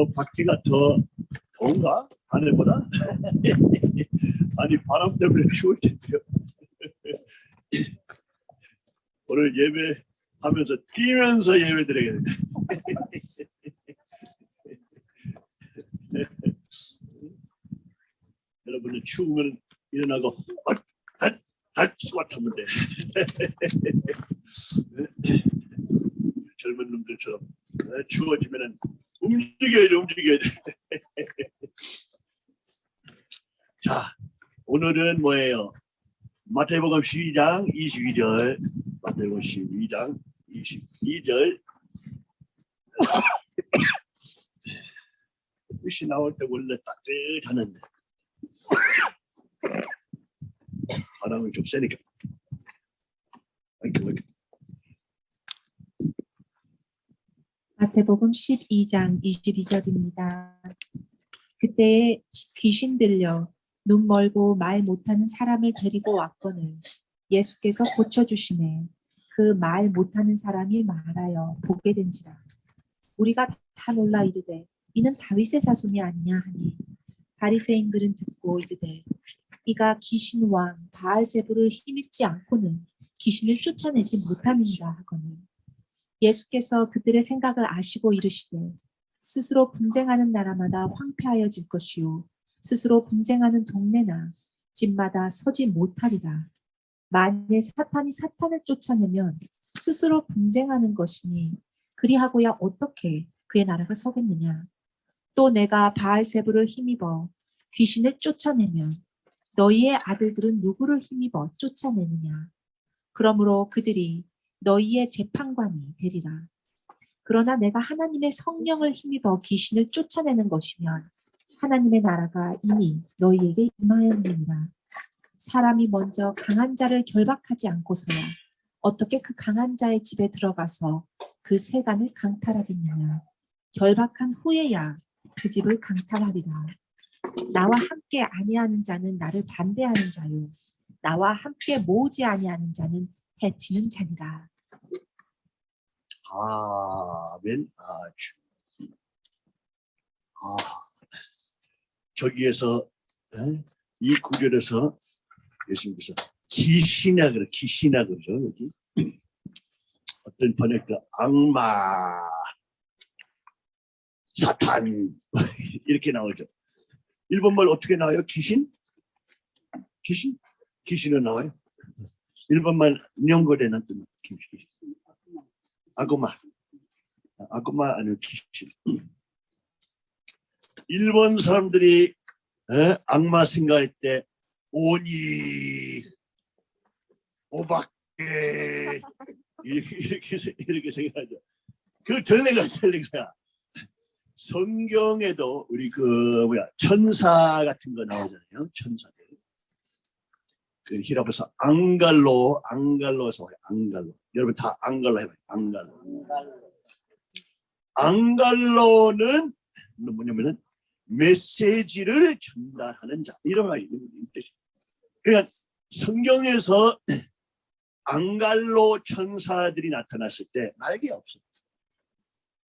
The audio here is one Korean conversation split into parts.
뭐 밖에가 더 더운가? 하늘보다? 아니 바람 때문에 추울 텐데요. 오늘 예배 하면서 뛰면서 예배 드리겠습니다. 여러분은 추우면 일어나고 스쿼트하면 돼. 젊은 놈들처럼 어, 추워지면은 움직여야지 움직여야지. 자 오늘은 뭐예요? 마태복음 12장 22절 마태복음 12장 22절 글씨 나올 때 원래 따뜻하는데 바람이 좀 세니까 아이고, 아이고. 마태복음 12장 22절입니다. 그때 귀신 들려 눈 멀고 말 못하는 사람을 데리고 왔거늘 예수께서 고쳐주시매 그말 못하는 사람이 말하여 보게 된지라 우리가 다 놀라 이르되 이는 다윗의 자손이 아니냐 하니 바리새인들은 듣고 이르되 이가 귀신 왕 바알세부를 힘입지 않고는 귀신을 쫓아내지 못함이니라 하거늘 예수께서 그들의 생각을 아시고 이르시되 스스로 분쟁하는 나라마다 황폐하여질 것이요 스스로 분쟁하는 동네나 집마다 서지 못하리라. 만일 사탄이 사탄을 쫓아내면 스스로 분쟁하는 것이니 그리하고야 어떻게 그의 나라가 서겠느냐. 또 내가 바알세부를 힘입어 귀신을 쫓아내면 너희의 아들들은 누구를 힘입어 쫓아내느냐. 그러므로 그들이 너희의 재판관이 되리라. 그러나 내가 하나님의 성령을 힘입어 귀신을 쫓아내는 것이면 하나님의 나라가 이미 너희에게 임하였느니라. 사람이 먼저 강한 자를 결박하지 않고서야 어떻게 그 강한 자의 집에 들어가서 그 세간을 강탈하겠느냐. 결박한 후에야 그 집을 강탈하리라. 나와 함께 아니하는 자는 나를 반대하는 자요. 나와 함께 모으지 아니하는 자는 해치는 자니라. 아멘. 아주. 아 저기에서 에? 이 구절에서 예수님께서 기신아 그래 기신아 그러죠 여기. 어떤 번역가 악마 사탄 이렇게 나오죠. 일본말 어떻게 나와요? 귀신? 귀신? 귀신은 나와요 일본말 연결되는 뜻 귀신 아구마 아구마 아니면 귀신 일본 사람들이 에? 악마 생각할 때 오니 오박에 이렇게 이렇게 세- 이렇게 생각하죠. 그 틀린 거야. 성경에도 우리 그 뭐야 천사 같은 거 나오잖아요. 천사들. 그 히라버서 앙갈로 앙갈로에서 와요. 앙갈로. 여러분 다 앙갈로 해봐요. 앙갈로. 앙갈로는 뭐냐면은 메시지를 전달하는 자 이런 말이 뜻이. 그러니까 성경에서 앙갈로 천사들이 나타났을 때 날개 없어.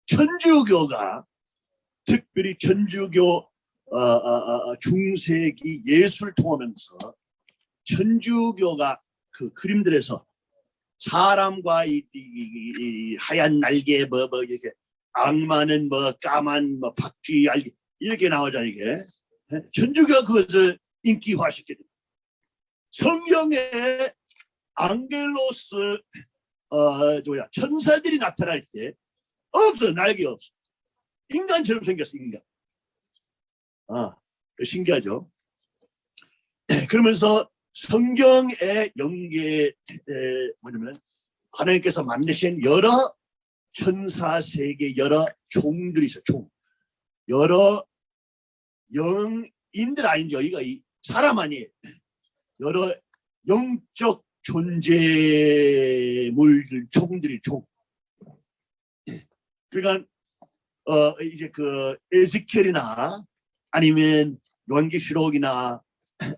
천주교가 특별히 천주교 어, 어, 어, 어, 중세기 예술 통하면서 천주교가 그 그림들에서 사람과 이, 이- 이- 이 하얀 날개 뭐 뭐 이렇게 악마는 뭐 까만 뭐 박쥐 알개 이렇게 나오잖아요 이게. 예? 천주교가 그것을 인기화시켰니다 성경에 앙겔로스 어 뭐야 천사들이 나타날 때 없어 날개 없어 인간처럼 생겼어 인간. 아 신기하죠? 그러면서 성경의 연계 에, 뭐냐면 하나님께서 만드신 여러 천사 세계 여러 종들이 있어 종. 여러 영인들 아니죠. 이거 이 사람 아니에요 여러 영적 존재물들 종들이 종. 그러니까 어 이제 그 에스겔이나 아니면 요한계시록이나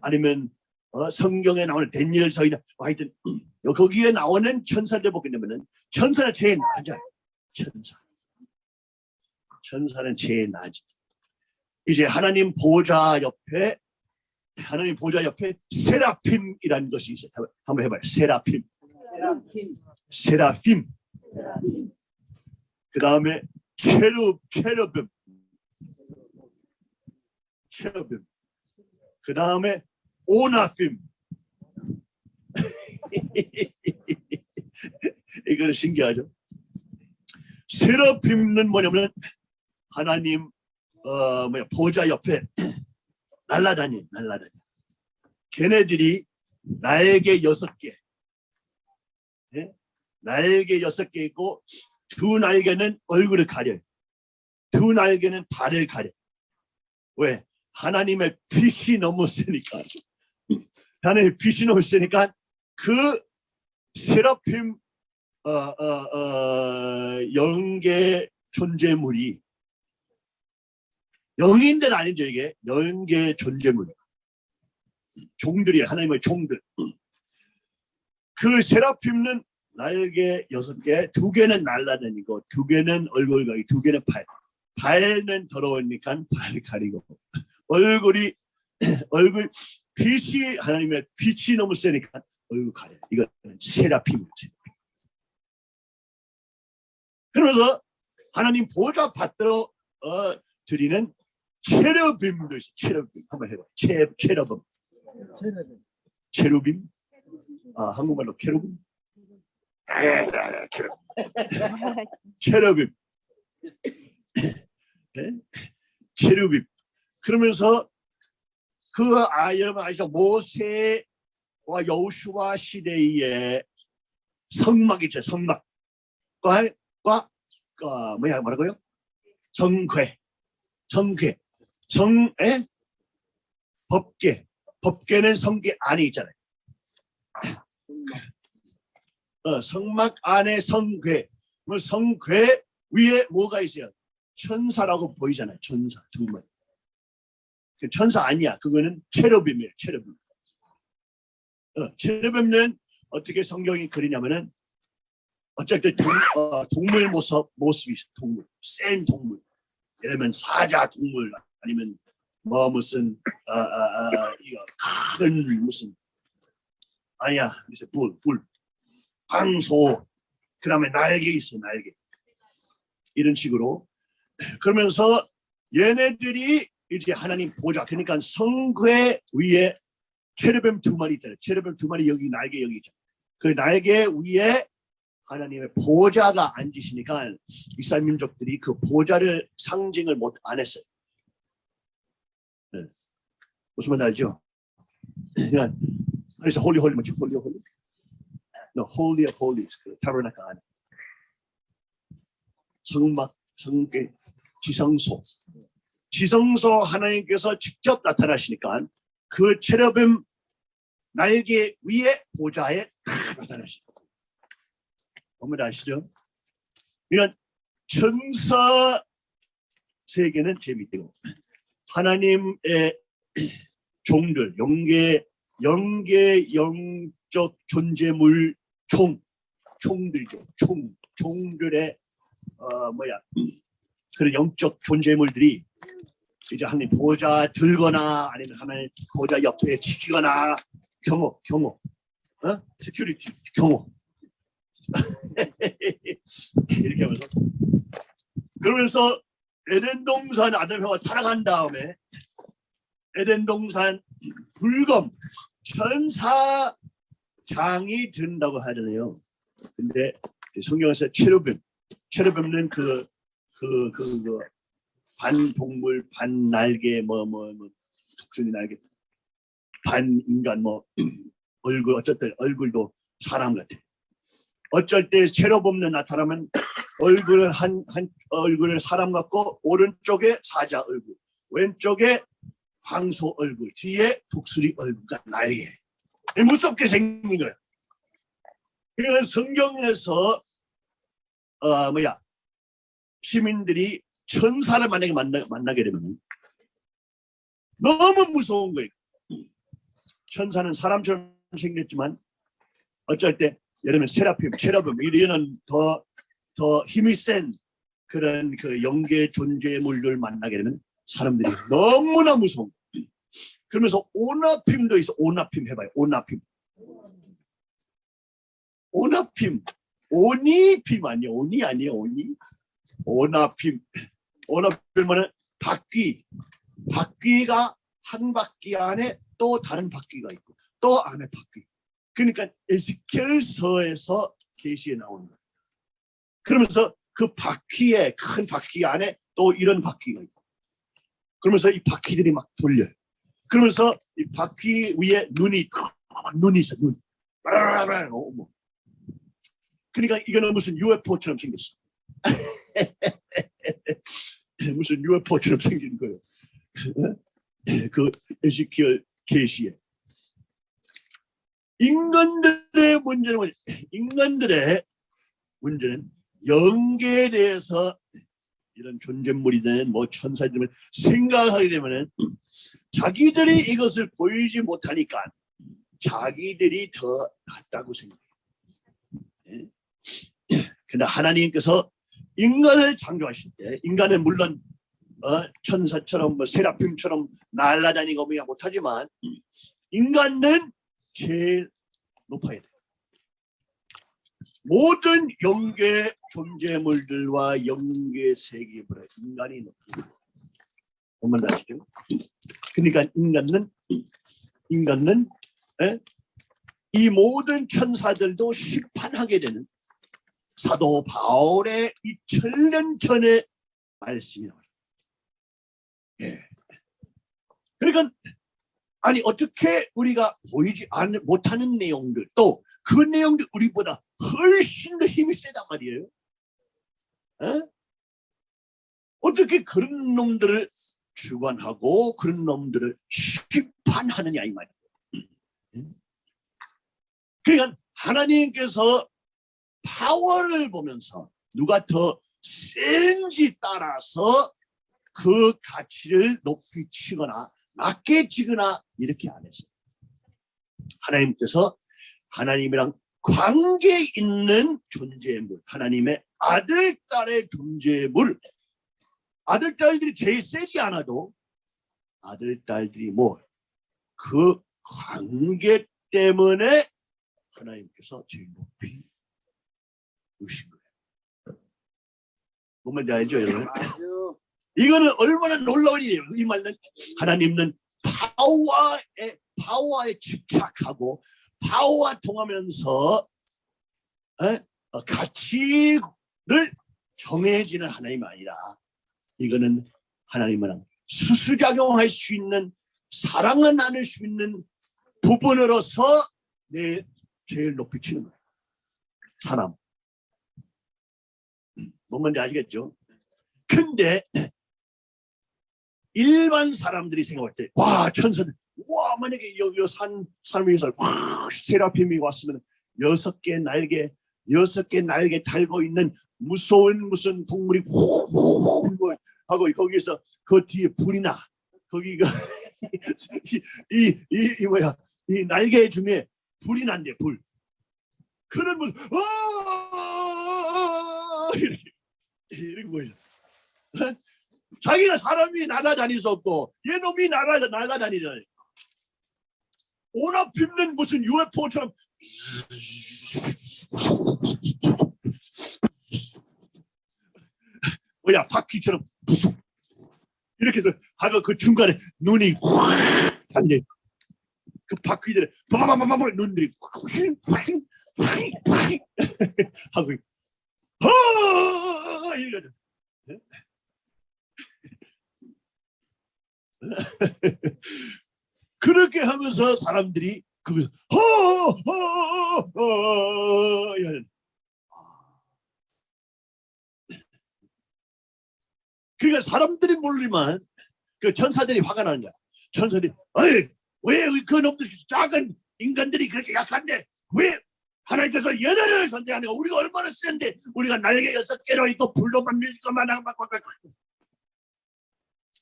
아니면 어, 성경에 나오는 데니엘 서이나 뭐 하여튼 어, 거기에 나오는 천사들 보게 되면은 천사는 제일 낮아요 천사 천사는 제일 낮이. 이제 하나님 보좌 옆에 하나님 보좌 옆에 세라핌이라는 것이 있어요. 한번 해봐요. 세라핌, 세라핌. 그 다음에 체르 체르빔, 체르빔. 그 다음에 오나핌. 이거는 신기하죠. 세라핌은 뭐냐면 하나님 어 뭐야 보좌 옆에 날라다니 날라다니. 걔네들이 날개 여섯 개, 예? 날개 여섯 개 있고 두 날개는 얼굴을 가려요. 두 날개는 발을 가려. 왜? 하나님의 빛이 너무 세니까. 빛이 너무 세니까 그 세라핌 어, 어, 어, 영계 존재물이 영인들 아니죠 이게? 영계 존재물. 종들이 하나님의 종들. 그 세라핌은 날개 여섯 개, 두 개는 날라다니고 두 개는 얼굴 가리, 두 개는 팔. 발은 더러우니까 발 가리고. 얼굴이 얼굴 빛이 하나님의 빛이 너무 세니까 얼굴 가려. 이거는 세라핌. 그러면서 하나님 보좌 받들어 어, 드리는 체르빔도 있어. 체르빔 한번 해봐. 체 체르빔. 체르빔. 아 한국말로. 체르빔. 네? 체르빔. 그러면서 그 아, 여러분 아시죠? 모세와 여호수아 시대의 성막 있죠. 성막. 과, 과, 어, 뭐야 뭐라고요? 정궤. 정궤. 정에 법계. 법계는 성계 안에 있잖아요. 어, 성막 안에. 뭐 성궤 위에 뭐가 있어요? 천사라고 보이잖아요. 천사 두 번. 그 천사 아니야. 그거는 체르빔이에요. 체르빔. 어, 체르빔은 어떻게 성경이 그리냐면은 때 동, 어, 동물 모습 모습이 있어. 동물. 센 동물. 예를 들면 사자 동물 아니면 뭐 무슨 어, 어, 어, 이거 큰 무슨 아니야. 무슨 불, 불. 황소. 그 다음에 날개 있어. 날개. 이런 식으로 그러면서 얘네들이 이제 하나님 보좌 그러니까 성궤 위에 cherubim 두 마리 있잖아요. cherubim 두 마리 여기 날개 여기 있죠. 그 날개 위에 하나님의 보좌가 앉으시니까 이스라엘 민족들이 그 보좌를 상징을 못 안 했어요. 네. 무슨 말 알죠? 그래서 holy holy 뭐지? holy holy. No, holy of holies 그 tabernacle 안에 성막 성계 지성소 지성소 하나님께서 직접 나타나시니까 그 체르빔 날개 위에 보좌에 다 나타나시고 어머니 아시죠? 그러니까 천사 세계는 재밌대요. 하나님의 종들, 영계, 영계 영적 존재물 총, 총들죠. 총, 총들의 어 뭐야 그런 영적 존재물들이 이제 하나님 보좌 들거나 아니면 하나님 보좌 옆에 지키거나 경호, 경호, 어? security, 경호 이렇게 하면서 그러면서 에덴 동산 아담하고 타락한 다음에 에덴 동산 불검 천사장이 된다고 하잖아요. 근데 성경에서 체르빔 체르빔은 그 그 그 그 반동물 반 날개 뭐 뭐 뭐 독수리 날개 반 인간 뭐 얼굴 어쨌든 얼굴도 사람 같아. 어쩔 때 체력 없는 나타나면 얼굴은 한, 한 얼굴은 사람 같고 오른쪽에 사자 얼굴 왼쪽에 황소 얼굴 뒤에 독수리 얼굴과 날개 무섭게 생긴 거야. 그래서 성경에서 어 뭐야 시민들이 천사를 만약에 만나, 만나게 되면 너무 무서운 거예요. 천사는 사람처럼 생겼지만 어쩔 때 예를 들면 세라핌, 체러빔 이런 더, 더 힘이 센 그런 그 영계 존재물들 만나게 되면 사람들이 너무나 무서운 거예요. 그러면서 오나핌도 있어. 오나핌 해봐요. 오나핌. 오나핌. 오니핌 아니에요. 오니 아니에요. 오니 오나핌 오나핌은 바퀴 바퀴가 한 바퀴 안에 또 다른 바퀴가 있고 또 안에 바퀴. 그러니까 에스겔서에서 계시에 나오는 거예요. 그러면서 그 바퀴에 큰 바퀴 안에 또 이런 바퀴가 있고. 그러면서 이 바퀴들이 막 돌려요. 그러면서 이 바퀴 위에 눈이 눈이 있어 눈. 그러니까 이거는 무슨 UFO처럼 생겼어 무슨 UFO처럼 생긴 거예요 그 에zekiel 계시에 인간들의 문제는? 인간들의 문제는 영계에 대해서 이런 존재물이든 뭐 천사들을 생각하게 되면은 자기들이 이것을 보이지 못하니까 자기들이 더 낫다고 생각해요. 예? 근데 하나님께서 인간을 창조하실 때 인간은 물론 어, 천사처럼 뭐 세라핌처럼 날아다니고 뭐 못하지만 인간은 제일 높아야 돼. 모든 영계 존재물들과 영계 세계보다 인간이. 뭔말 아시죠? 그러니까 인간은 인간은 에? 이 모든 천사들도 심판하게 되는 사도 바울의 2000년 전의 말씀이 나와요. 예. 그러니까 아니 어떻게 우리가 보이지 않, 못하는 내용들 또 그 내용들 우리보다 훨씬 더 힘이 세단 말이에요. 에? 어떻게 그런 놈들을 주관하고 그런 놈들을 심판하느냐 이 말이에요. 그러니까 하나님께서 파워를 보면서 누가 더 센지 따라서 그 가치를 높이 치거나 낮게 치거나 이렇게 안 했어요. 하나님께서 하나님이랑 관계 있는 존재물, 하나님의 아들, 딸의 존재물, 아들, 딸들이 제일 세지 않아도 아들, 딸들이 뭐, 그 관계 때문에 하나님께서 제일 높이 누신 거예요. 뭔 말인지 알죠, 여러분? 이거는 얼마나 놀라운 일이에요. 이 말은 하나님은 파워에 파워에 집착하고 파워와 통하면서 에? 어, 가치를 정해지는 하나님이 아니라 이거는 하나님은 수수작용할 수 있는 사랑은 나눌 수 있는 부분으로서 내 제일 높이 치는 거예요. 사람. 음, 뭔 건지 아시겠죠? 근데 일반 사람들이 생각할 때, 와, 천사들, 와, 만약에 여기 산, 산 위에서 와, 세라핌이 왔으면 여섯 개 날개, 여섯 개 날개 달고 있는 무서운 무슨 동물이 후 하고 거기서 그 뒤에 불이 나. 거기가 이, 이, 이, 이 뭐야, 이 날개 중에 불이 난대, 불. 그런 분, 어, 이렇게, 이렇게 뭐야. 자기가 사람이 날아다닐 수 없고 얘놈이 날아, 날아다니잖아요. 오나 핍는 무슨 UFO처럼 뭐야 바퀴처럼 이렇게 하고 그 중간에 눈이 확 달려 그 바퀴들에 바바바바바 눈들이 하고 어 이러죠. 그렇게 하면서 사람들이 그거 허허허 이런 그러니까 사람들이 모르지만 그 천사들이 화가 나는 거야. 천사들이 어이 왜그 놈들 작은 인간들이 그렇게 약한데 왜 하나님께서 선택하는 거 우리가 얼마나 센데 우리가 날개 여섯 개로 있고 불도 만들 것만 하고 막, 막, 막.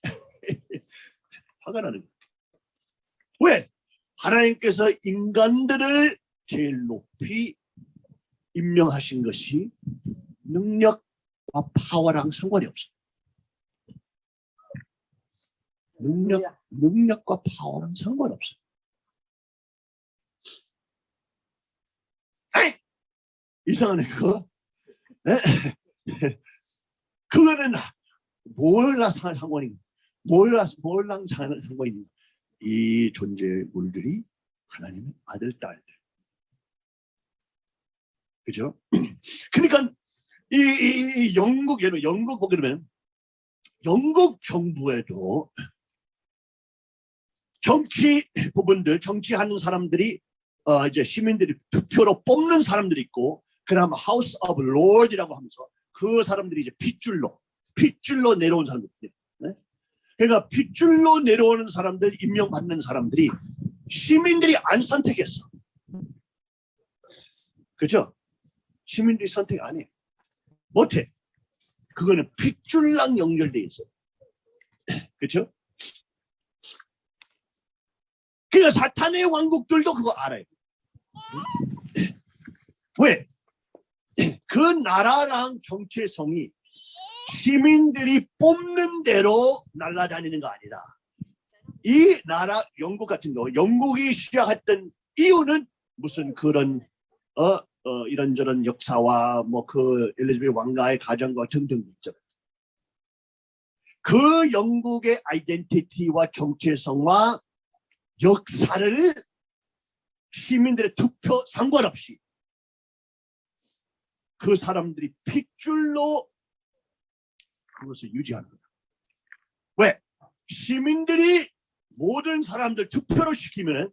화가 나는 거야. 왜? 하나님께서 인간들을 제일 높이 임명하신 것이 능력과 파워랑 상관이 없어. 능력, 능력과 파워랑 상관없어. 에이! 이상하네, 그거. 에? 그거는 몰라 상- 상관이, 몰라, 몰랑 상- 상관이 있는 거야. 이 존재물들이 하나님의 아들, 딸들. 그죠? 그러니까 이, 이, 이 영국 예를 영국 보게 되면 영국 정부에도 정치 부분들 정치하는 사람들이 어 이제 시민들이 투표로 뽑는 사람들이 있고 그다음 House of Lords라고 하면서 그 사람들이 이제 핏줄로 핏줄로 내려온 사람들 네? 그러니까 핏줄로 내려오는 사람들 임명받는 사람들이 시민들이 안 선택했어 그죠? 시민들이 선택 안 해. 못해. 그거는 핏줄랑 연결돼 있어. 그렇죠? 그러니까 사탄의 왕국들도 그거 알아요. 왜? 그 나라랑 정체성이 시민들이 뽑는 대로 날아다니는 거 아니다. 이 나라 영국 같은 경우 영국이 시작했던 이유는 무슨 그런 어, 어 이런저런 역사와 뭐 그 엘리자베스 왕가의 가정과 등등 있죠. 그 영국의 아이덴티티와 정체성과 역사를 시민들의 투표 상관없이 그 사람들이 핏줄로 그것을 유지하는 거야. 왜? 시민들이 모든 사람들 투표로 시키면은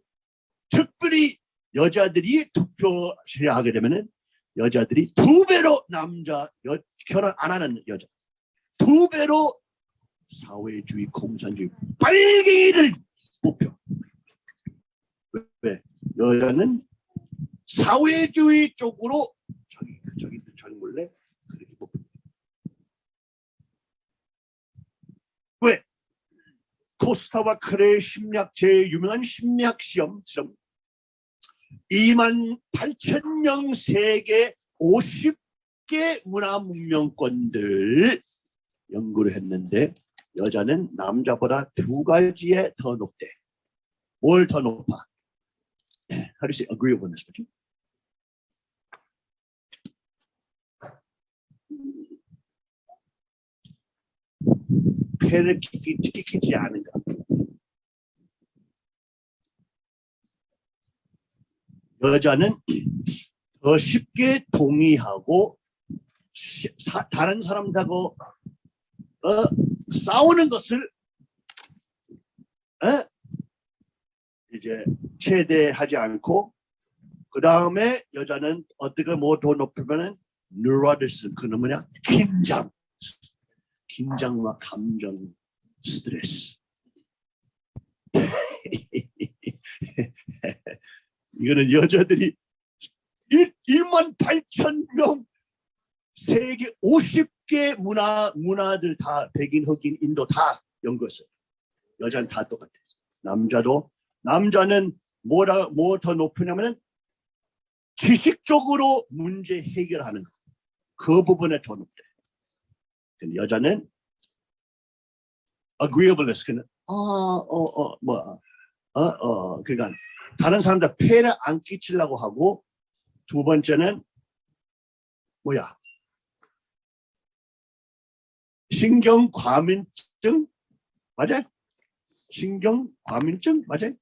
특별히 여자들이 투표를 하게 되면은 여자들이 두 배로 남자 여, 결혼 안 하는 여자 두 배로 사회주의 공산주의 빨갱이를 뽑혀 왜 여자는 사회주의 쪽으로 저기 저기 저기 몰래 그렇게 뽑혀 왜 코스타와 크레의 심리학 제일 유명한 심리학 시험 실험 2만 8천 명 세계 50개 문화 문명권들 연구를 했는데 여자는 남자보다 두 가지에 더 높대. 뭘 더 높아? How do you say agree 끼기, 끼기지 않은가? 여자는 더 쉽게 동의하고 다른 사람하고 어, 싸우는 것을 어? 이제 최대하지 않고 그 다음에 여자는 어떻게 뭐더 높으면은 뉴로디스 그는 뭐냐 긴장 긴장과 감정 스트레스 이거는 여자들이 1만 8천 명 세계 50개 문화 문화들 다 백인 흑인 인도 다 연구했어요. 여자는 다 똑같아요. 남자도 남자는 뭐라 뭐 더 높으냐면은 지식적으로 문제 해결하는 거. 그 부분에 더 높대. 근데 여자는 agreeableness 그는 아 어 어 뭐 어, 어, 그러니까 다른 사람들 폐를 안 끼치려고 하고 두 번째는 뭐야? 신경 과민증 맞아요? 신경 과민증 맞아요?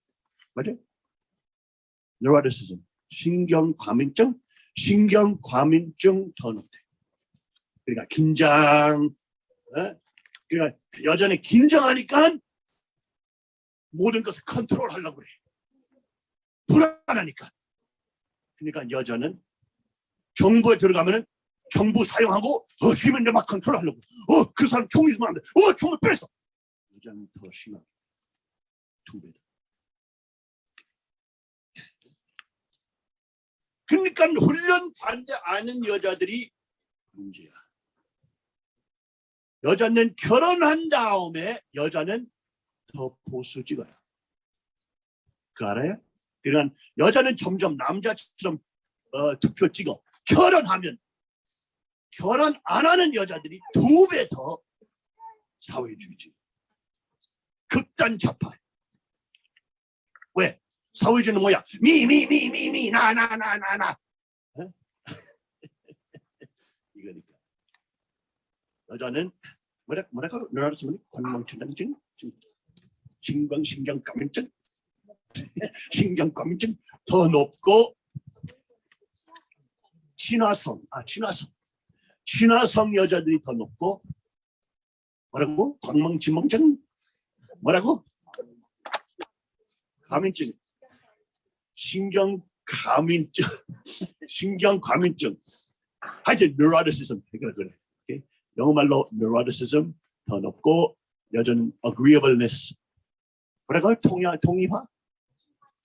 맞아요? 뉴로티시즘 신경 과민증 신경 과민증 더 높대. 그러니까 긴장 어? 그러니까 여전히 긴장하니까 모든 것을 컨트롤하려고 그래. 불안하니까. 그러니까 여자는 정부에 들어가면은 정부 사용하고 어 힘을 내막 컨트롤하려고. 어 그 사람 총 있으면 안 돼. 어 총을 뺐어. 여자는 더 심하게 두 배다. 그러니까 훈련 반대 아는 여자들이 문제야. 여자는 결혼한 다음에 여자는 더 보수지가야. 그 알아요? 그러니까 여자는 점점 남자처럼 어, 투표 찍어. 결혼하면 결혼 안 하는 여자들이 두 배 더 사회주의지. 극단 좌파. 왜? 사회주의는 뭐야? 미, 미, 미, 미, 미, 나, 나, 나, 나, 나. 어? 이거니까. 여자는 뭐라, 뭐라고, 뭐라고 쓰면 관망천당증, 신광, 신경 감염증, 신경 감염증 더 높고 친화성, 아, 친화성. 친화성 여자들이 더 높고 뭐라고? 광망진망증? 뭐라고? 감인증. 신경감인증. 신경감인증. 하여튼 neuroticism. 그래 그래. 영어말로 neuroticism 더 높고 여자는 agreeableness. 뭐라고? 통화, 통이화?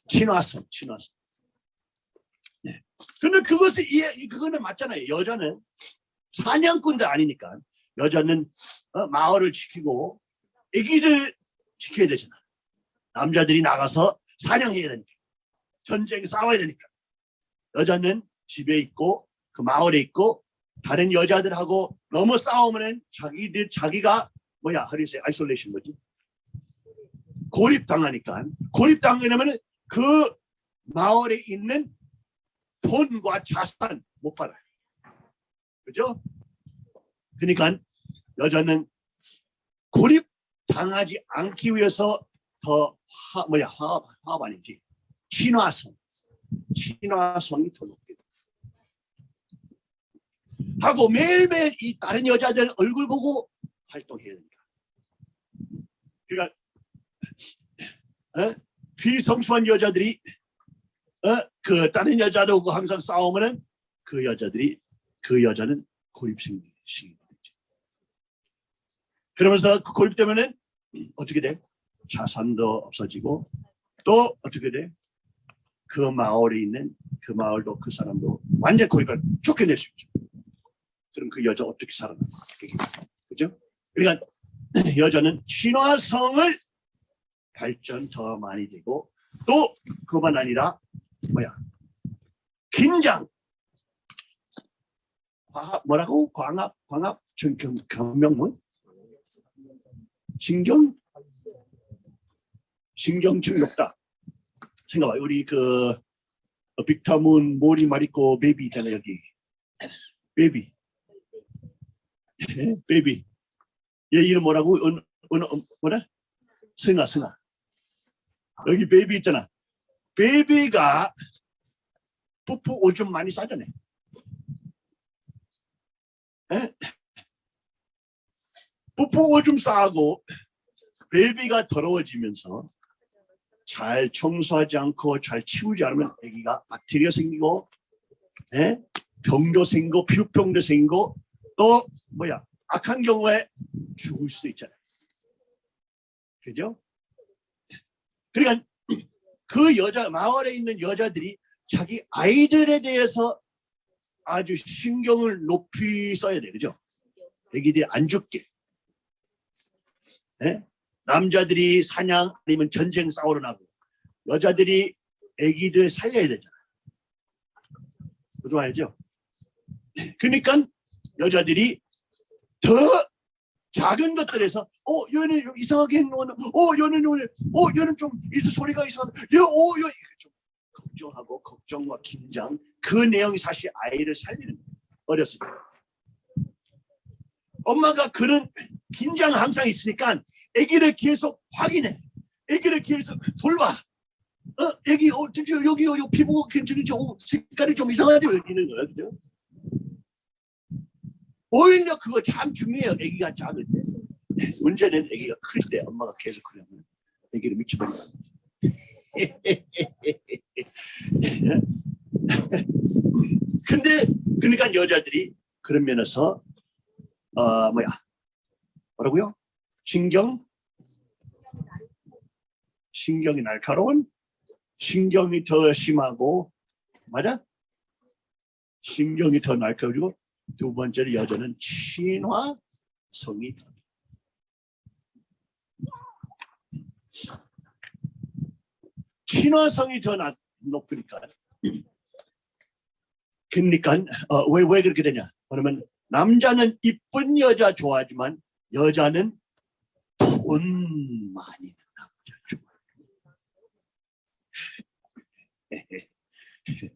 친화성, 친화성. 네. 근데 그것이 이해, 그거는 맞잖아요. 여자는 사냥꾼도 아니니까 여자는 어, 마을을 지키고 아기를 지켜야 되잖아. 남자들이 나가서 사냥해야 되니까. 전쟁 싸워야 되니까. 여자는 집에 있고 그 마을에 있고 다른 여자들하고 너무 싸우면은 자기들 자기가 뭐야 하리세 isolation 뭐지? 고립 당하니까 고립 당하면 그 마을에 있는 돈과 자산 못 받아요. 그죠? 그러니까 여자는 고립 당하지 않기 위해서 더 화, 뭐야 화합, 화합 아니지 친화성 친화성이 더 높게 돼. 하고 매일매일 이 다른 여자들 얼굴 보고 활동해야 된다. 그러니까 어? 비성수한 여자들이 어? 그 다른 여자하고 항상 싸우면은 그 여자들이 그 여자는 고립생이 되지. 그러면서 그 고립 때문에 어떻게 돼? 자산도 없어지고 또 어떻게 돼? 그 마을에 있는 그 마을도 그 사람도 완전 고립을 쫓겨낼 수 있죠. 그럼 그 여자 어떻게 살아나? 그죠? 그러니까 여자는 친화성을 발전 더 많이 되고 또 그만 아니라 뭐야? 긴장 과합 뭐라고? 광합 광합 전경 감명문 신경 신경증 높다. 생각봐 우리 그 어, 빅타문 모리 마리코 베이비 있잖아 여기 베이비 베이비 얘 이름 뭐라고? 은, 은, 은, 뭐라? 승아 승아 여기 baby 있잖아 baby가 뽀뽀 오줌 많이 싸잖아 에? 뽀뽀 오줌 싸고 baby가 더러워지면서 잘 청소하지 않고 잘 치우지 않으면 아기가 박테리아 생기고 에? 병도 생기고 피부병도 생기고 또 뭐야 악한 경우에 죽을 수도 있잖아요. 그죠? 그러니까 그 여자 마을에 있는 여자들이 자기 아이들에 대해서 아주 신경을 높이 써야 돼. 그죠? 애기들이 안 죽게. 예? 남자들이 사냥 아니면 전쟁 싸우러 나고 여자들이 애기들 살려야 되잖아. 무슨 말이죠? 그러니까 여자들이 더 작은 것들에서 어 얘는 좀 이상하게 행동하는 어 얘는 오늘 어 얘는 좀 이상 소리가 이상하다 얘어 얘, 좀 걱정하고 걱정과 긴장 그 내용이 사실 아이를 살리는 거예요. 때 엄마가 그런 긴장 항상 있으니까 아기를 계속 확인해 아기를 계속 돌봐 어 아기 어 여기 여기 피부 괜찮은지 어, 색깔이 좀 이상하지 이러는 거야 그죠? 오히려 그거 참 중요해요. 아기가 작을 때. 문제는 아기가 클 때 엄마가 계속 그러면 아기를 미쳐버리는 근데 그러니까 여자들이 그런 면에서 어 뭐야 뭐라고요? 신경 신경이 날카로운 신경이 더 심하고 맞아? 신경이 더 날카로워 두 번째로 여자는 친화성이 더 친화성이 더 낮- 높으니까 그러니까 어, 왜, 왜 그렇게 되냐? 그러면 남자는 이쁜 여자 좋아하지만 여자는 돈 많이 남자 좋아해.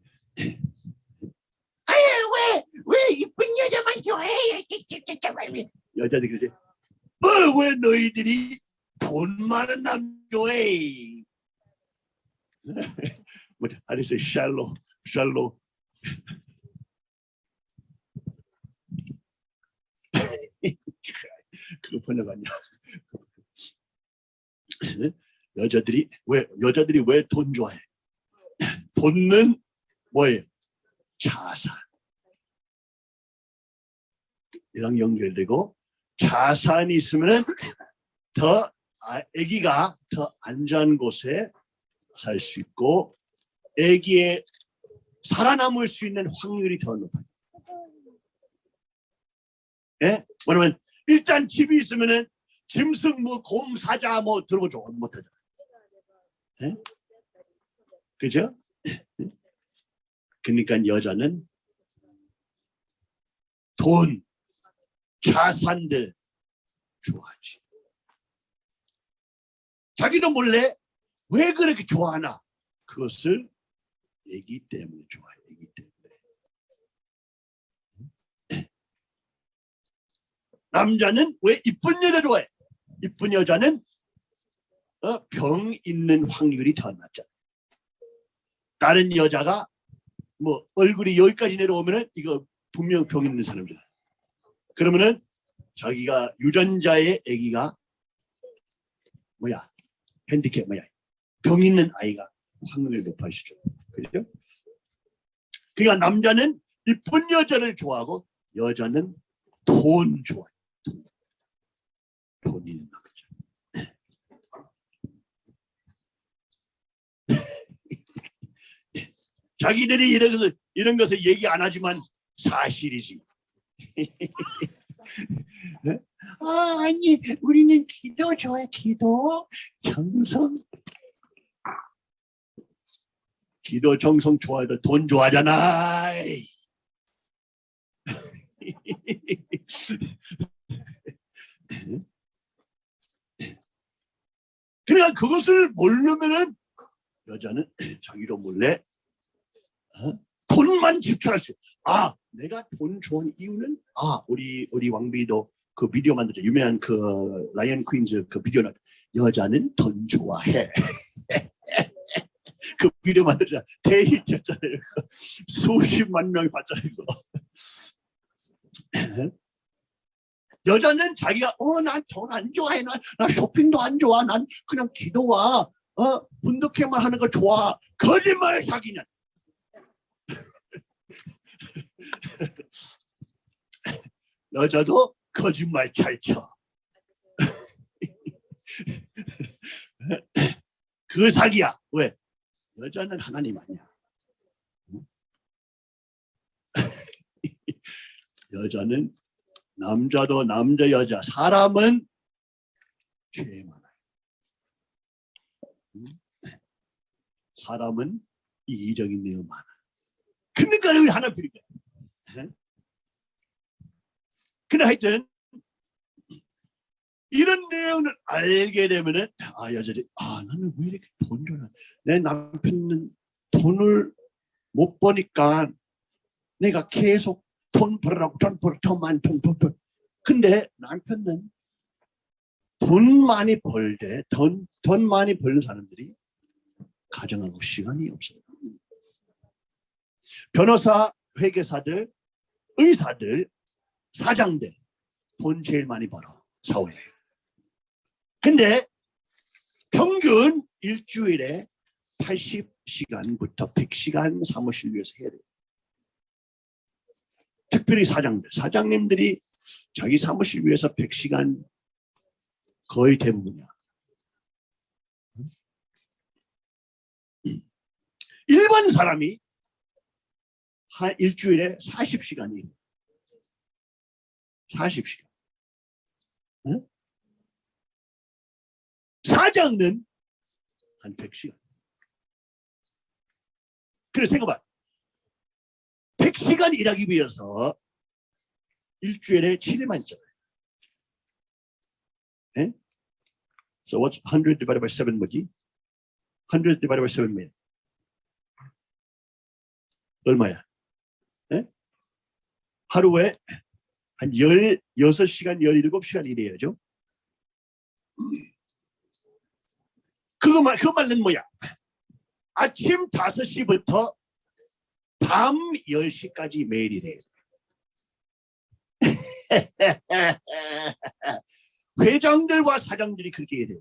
아유 왜왜 이쁜 여자만 좋아해? 여자들이 그러지. 어, 왜 너희들이 돈 많은 남 좋아해? 뭐, 아리스 샬로, 샬로. 그거 번역하냐? 여자들이 왜 여자들이 왜 돈 좋아해? 돈은 뭐예요? 자산. 이랑 연결되고 자산이 있으면은 더 아, 아기가 더 안전한 곳에 살 수 있고 아기의 살아남을 수 있는 확률이 더 높아요. 예? 뭐냐면 일단 집이 있으면은 짐승 뭐 곰 사자 뭐 들어보죠 못하죠. 예? 그죠? 그러니까 여자는 돈, 자산들 좋아하지. 자기도 몰래 왜 그렇게 좋아하나? 그것을 애기 때문에 좋아해. 애기 때문에. 남자는 왜 이쁜 여자 좋아해? 이쁜 여자는 어, 병 있는 확률이 더 낮잖아. 다른 여자가 뭐 얼굴이 여기까지 내려오면은 이거 분명 병 있는 사람이잖아. 그러면은 자기가 유전자의 아기가 뭐야 핸디캡 뭐야 병 있는 아이가 확률이 높아지죠. 그죠? 그러니까 남자는 이쁜 여자를 좋아하고 여자는 돈 좋아해. 돈. 돈 있는 남자. 자기들이 이런 것을 이런 것을 얘기 안 하지만 사실이지. 아 아니 우리는 기도 좋아해 기도 정성. 기도 정성 좋아해도 돈 좋아하잖아. 그러니까 그것을 모르면은 여자는 자기도 몰래 어? 돈만 집착할 수. 있어요. 아, 내가 돈 좋아하는 이유는 아, 우리 우리 왕비도 그 비디오 만들죠. 유명한 그 라이언 퀸즈 그 비디오 나 여자는 돈 좋아해. 그 비디오 만들자 데이트였잖아요. 수십만 명이 봤잖아요. 여자는 자기가 어 난 돈 안 좋아해 난, 난 쇼핑도 안 좋아 난 그냥 기도와 어 분덕회만 하는 거 좋아 거짓말 사기냐 여자도 거짓말 잘 쳐. 그 사기야. 왜? 여자는 하나님 아니야. 응? 여자는 남자도 남자 여자 사람은 죄 많아요. 응? 사람은 이기적인 내용 많아. 그러니까 우리 하나 필요해. 근데 하여튼 이런 내용을 알게 되면은 아 여자들이 아 나는 왜 이렇게 돈 줘나 내 남편은 돈을 못 버니까 내가 계속 돈 벌으라고 돈 벌어 돈 많이 돈돈 돈. 근데 남편은 돈 많이 벌되 돈, 돈 많이 버는 사람들이 가정하고 시간이 없어요. 변호사, 회계사들, 의사들, 사장들 돈 제일 많이 벌어 사회에. 근데 평균 일주일에 80시간부터 100시간 사무실 위에서 해야 돼요. 특별히 사장들, 사장님들이 자기 사무실 위해서 100시간 거의 대부분이야. 일반 사람이 한 일주일에 40시간이 40시간. 응? 사장은 한 100시간. 그래 생각봐. 100시간 일하기 위해서 일주일에 7일만 있잖아요. 예? So what's 100 divided by 7 뭐지? 100 divided by 7면 얼마야? 예? 하루에 한 16시간, 17시간 일해야죠. 그거 말, 그 말은 뭐야? 아침 5시부터 밤 10시까지 매일 일해요. 회장들과 사장들이 그렇게 해야 돼요.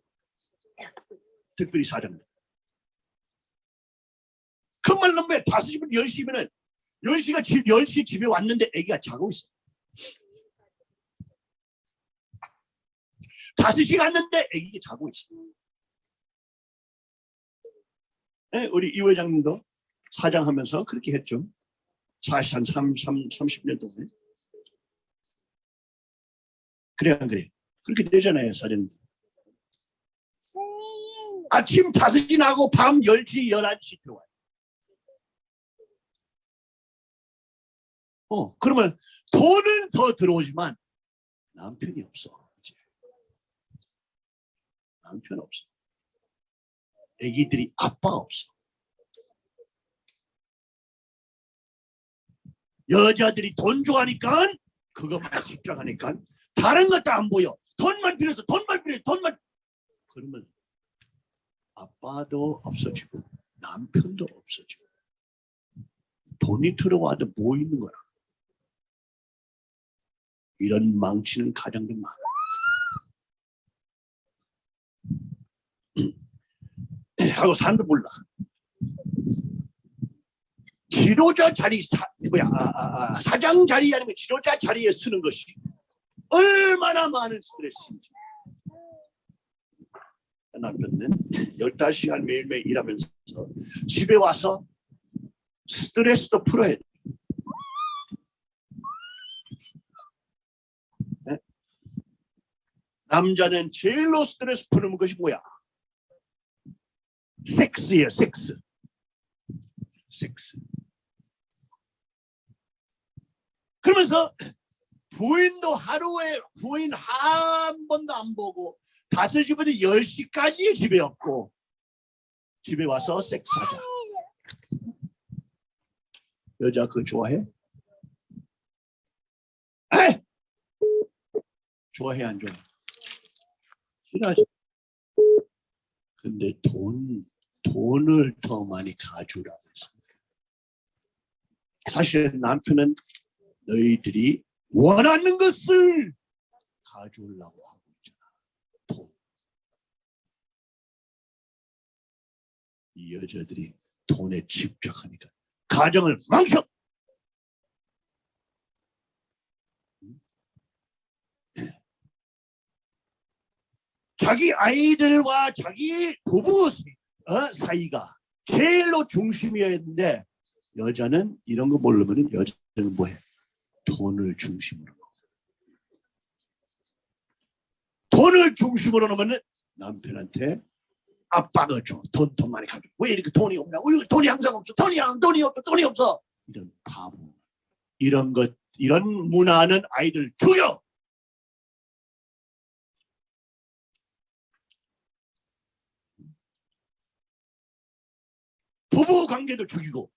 특별히 사장들. 그 말은 뭐야? 5시부터 10시면은 10시가 집, 10시 집에 왔는데 애기가 자고 있어. 5시 갔는데 애기가 자고 있어. 예, 우리 이 회장님도 사장하면서 그렇게 했죠. 사실 한 3, 3, 30년 동안. 그래 안 그래? 그렇게 되잖아요, 사장님. 아침 5시 나고 밤 10시, 11시 들어와요. 어, 그러면 돈은 더 들어오지만 남편이 없어. 이제. 남편 없어. 애기들이 아빠 없어. 여자들이 돈 좋아하니까 그것만 집중하니까 다른 것도 안 보여. 돈만 필요해서 돈만 필요해 돈만 그러면 아빠도 없어지고 남편도 없어지고 돈이 들어와도 뭐 있는 거야. 이런 망치는 가정들 많아. 하고 사람도 몰라. 지도자 자리 사, 뭐야 아, 아, 아, 사장 자리 아니면 지도자 자리에 쓰는 것이 얼마나 많은 스트레스인지. 남편은 15시간 매일매일 일하면서 집에 와서 스트레스도 풀어야 돼. 네? 남자는 제일로 스트레스 푸는 것이 뭐야? 섹스예요, 섹스. 섹스. 그러면서 부인도 하루에 부인 한 번도 안 보고 다섯 시부터 열 시까지 집에 없고 집에 와서 섹스하자. 여자 그거 좋아해? 에이! 좋아해 안 좋아해? 근데 돈 돈을 더 많이 가져오라고 했어. 사실 남편은 너희들이 원하는 것을 가져오려고 하고 있잖아. 돈. 이 여자들이 돈에 집착하니까 가정을 망쳐. 자기 아이들과 자기 부부 어, 사이가 제일로 중심이어야 했는데 여자는 이런 거 모르면 여자는 뭐해? 돈을 중심으로. 돈을 중심으로 놓으면 남편한테 아빠가 줘. 돈, 돈 많이 가져. 왜 이렇게 돈이 없냐? 왜 돈이 항상 없어. 돈이, 안- 돈이 없어. 돈이 없어. 이런 바보. 이런 것, 이런 문화는 아이들 죽여. 부부 관계도 죽이고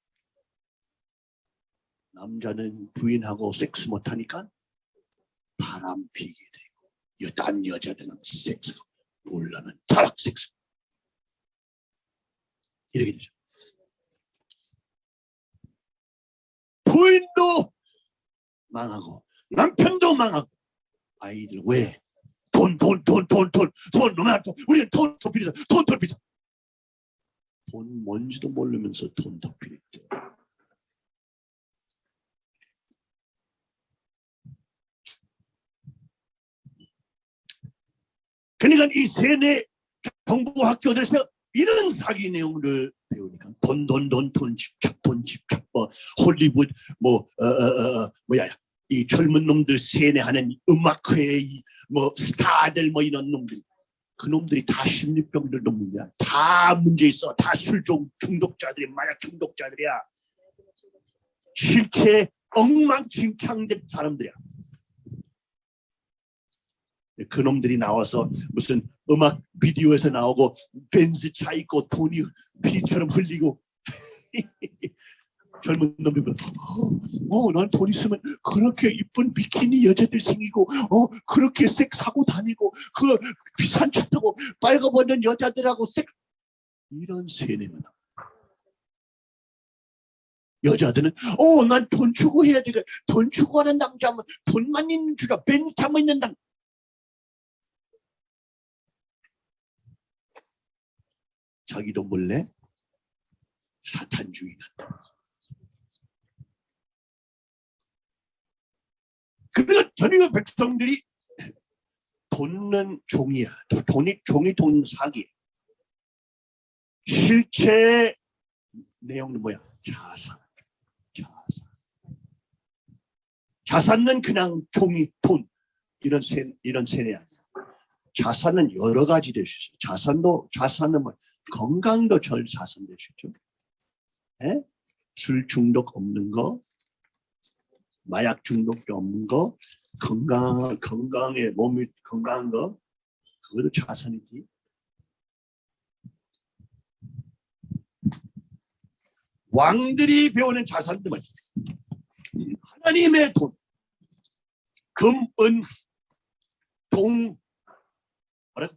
남자는 부인하고 섹스 못하니까 바람 피게 되고 여단 여자들은 섹스 몰라는 타락 섹스 이렇게 되죠 부인도 망하고 남편도 망하고 아이들 왜? 돈 돈 돈 돈 돈돈 너무 돈 우리는 돈더 필요해 돈더 필요해 돈 뭔지도 모르면서 돈더 필요해 그러니까 이 세뇌 정부 학교들에서 이런 사기 내용을 배우니까 돈 돈 돈 돈 집착 돈 집착 뭐 홀리우드 뭐 어, 어, 어, 뭐야 이 젊은 놈들 세뇌하는 음악회 이뭐 스타들 뭐 이런 놈들 그 놈들이 다 심리병들 놈들이야 다 문제 있어. 다 술 중독자들이 마약 중독자들이야. 실체 엉망진창된 사람들이야. 그놈들이 나와서 무슨 음악 비디오에서 나오고 벤츠 차 있고 돈이 피처럼 흘리고 젊은 놈들 어, 난 돈 있으면 그렇게 이쁜 비키니 여자들 생기고 어 그렇게 섹 사고 다니고 그 비싼 차 타고 빨가벗는 여자들하고 섹 이런 세뇌만. 여자들은 어 난 돈 주고 해야 되겠 돈 주고 하는 남자면 돈만 있는 줄 알아 벤츠 타고 있는 남 자기도 몰래 사탄주의는 그리고 전혀 백성들이 돈은 종이야. 돈이 종이 돈 사기. 실체 내용은 뭐야? 자산. 자산. 자산은 그냥 종이 돈. 이런 세 이런 세뇌 아니야. 자산은 여러 가지 될 수 있어요 자산도 자산은 뭐 건강도 절 자산 될 수 있죠. 예? 술 중독 없는 거 마약 중독도 없는 거 건강 건강에 몸이 건강한 거 그것도 자산이지 왕들이 배우는 자산들은 하나님의 돈, 금, 은, 동, 뭐라?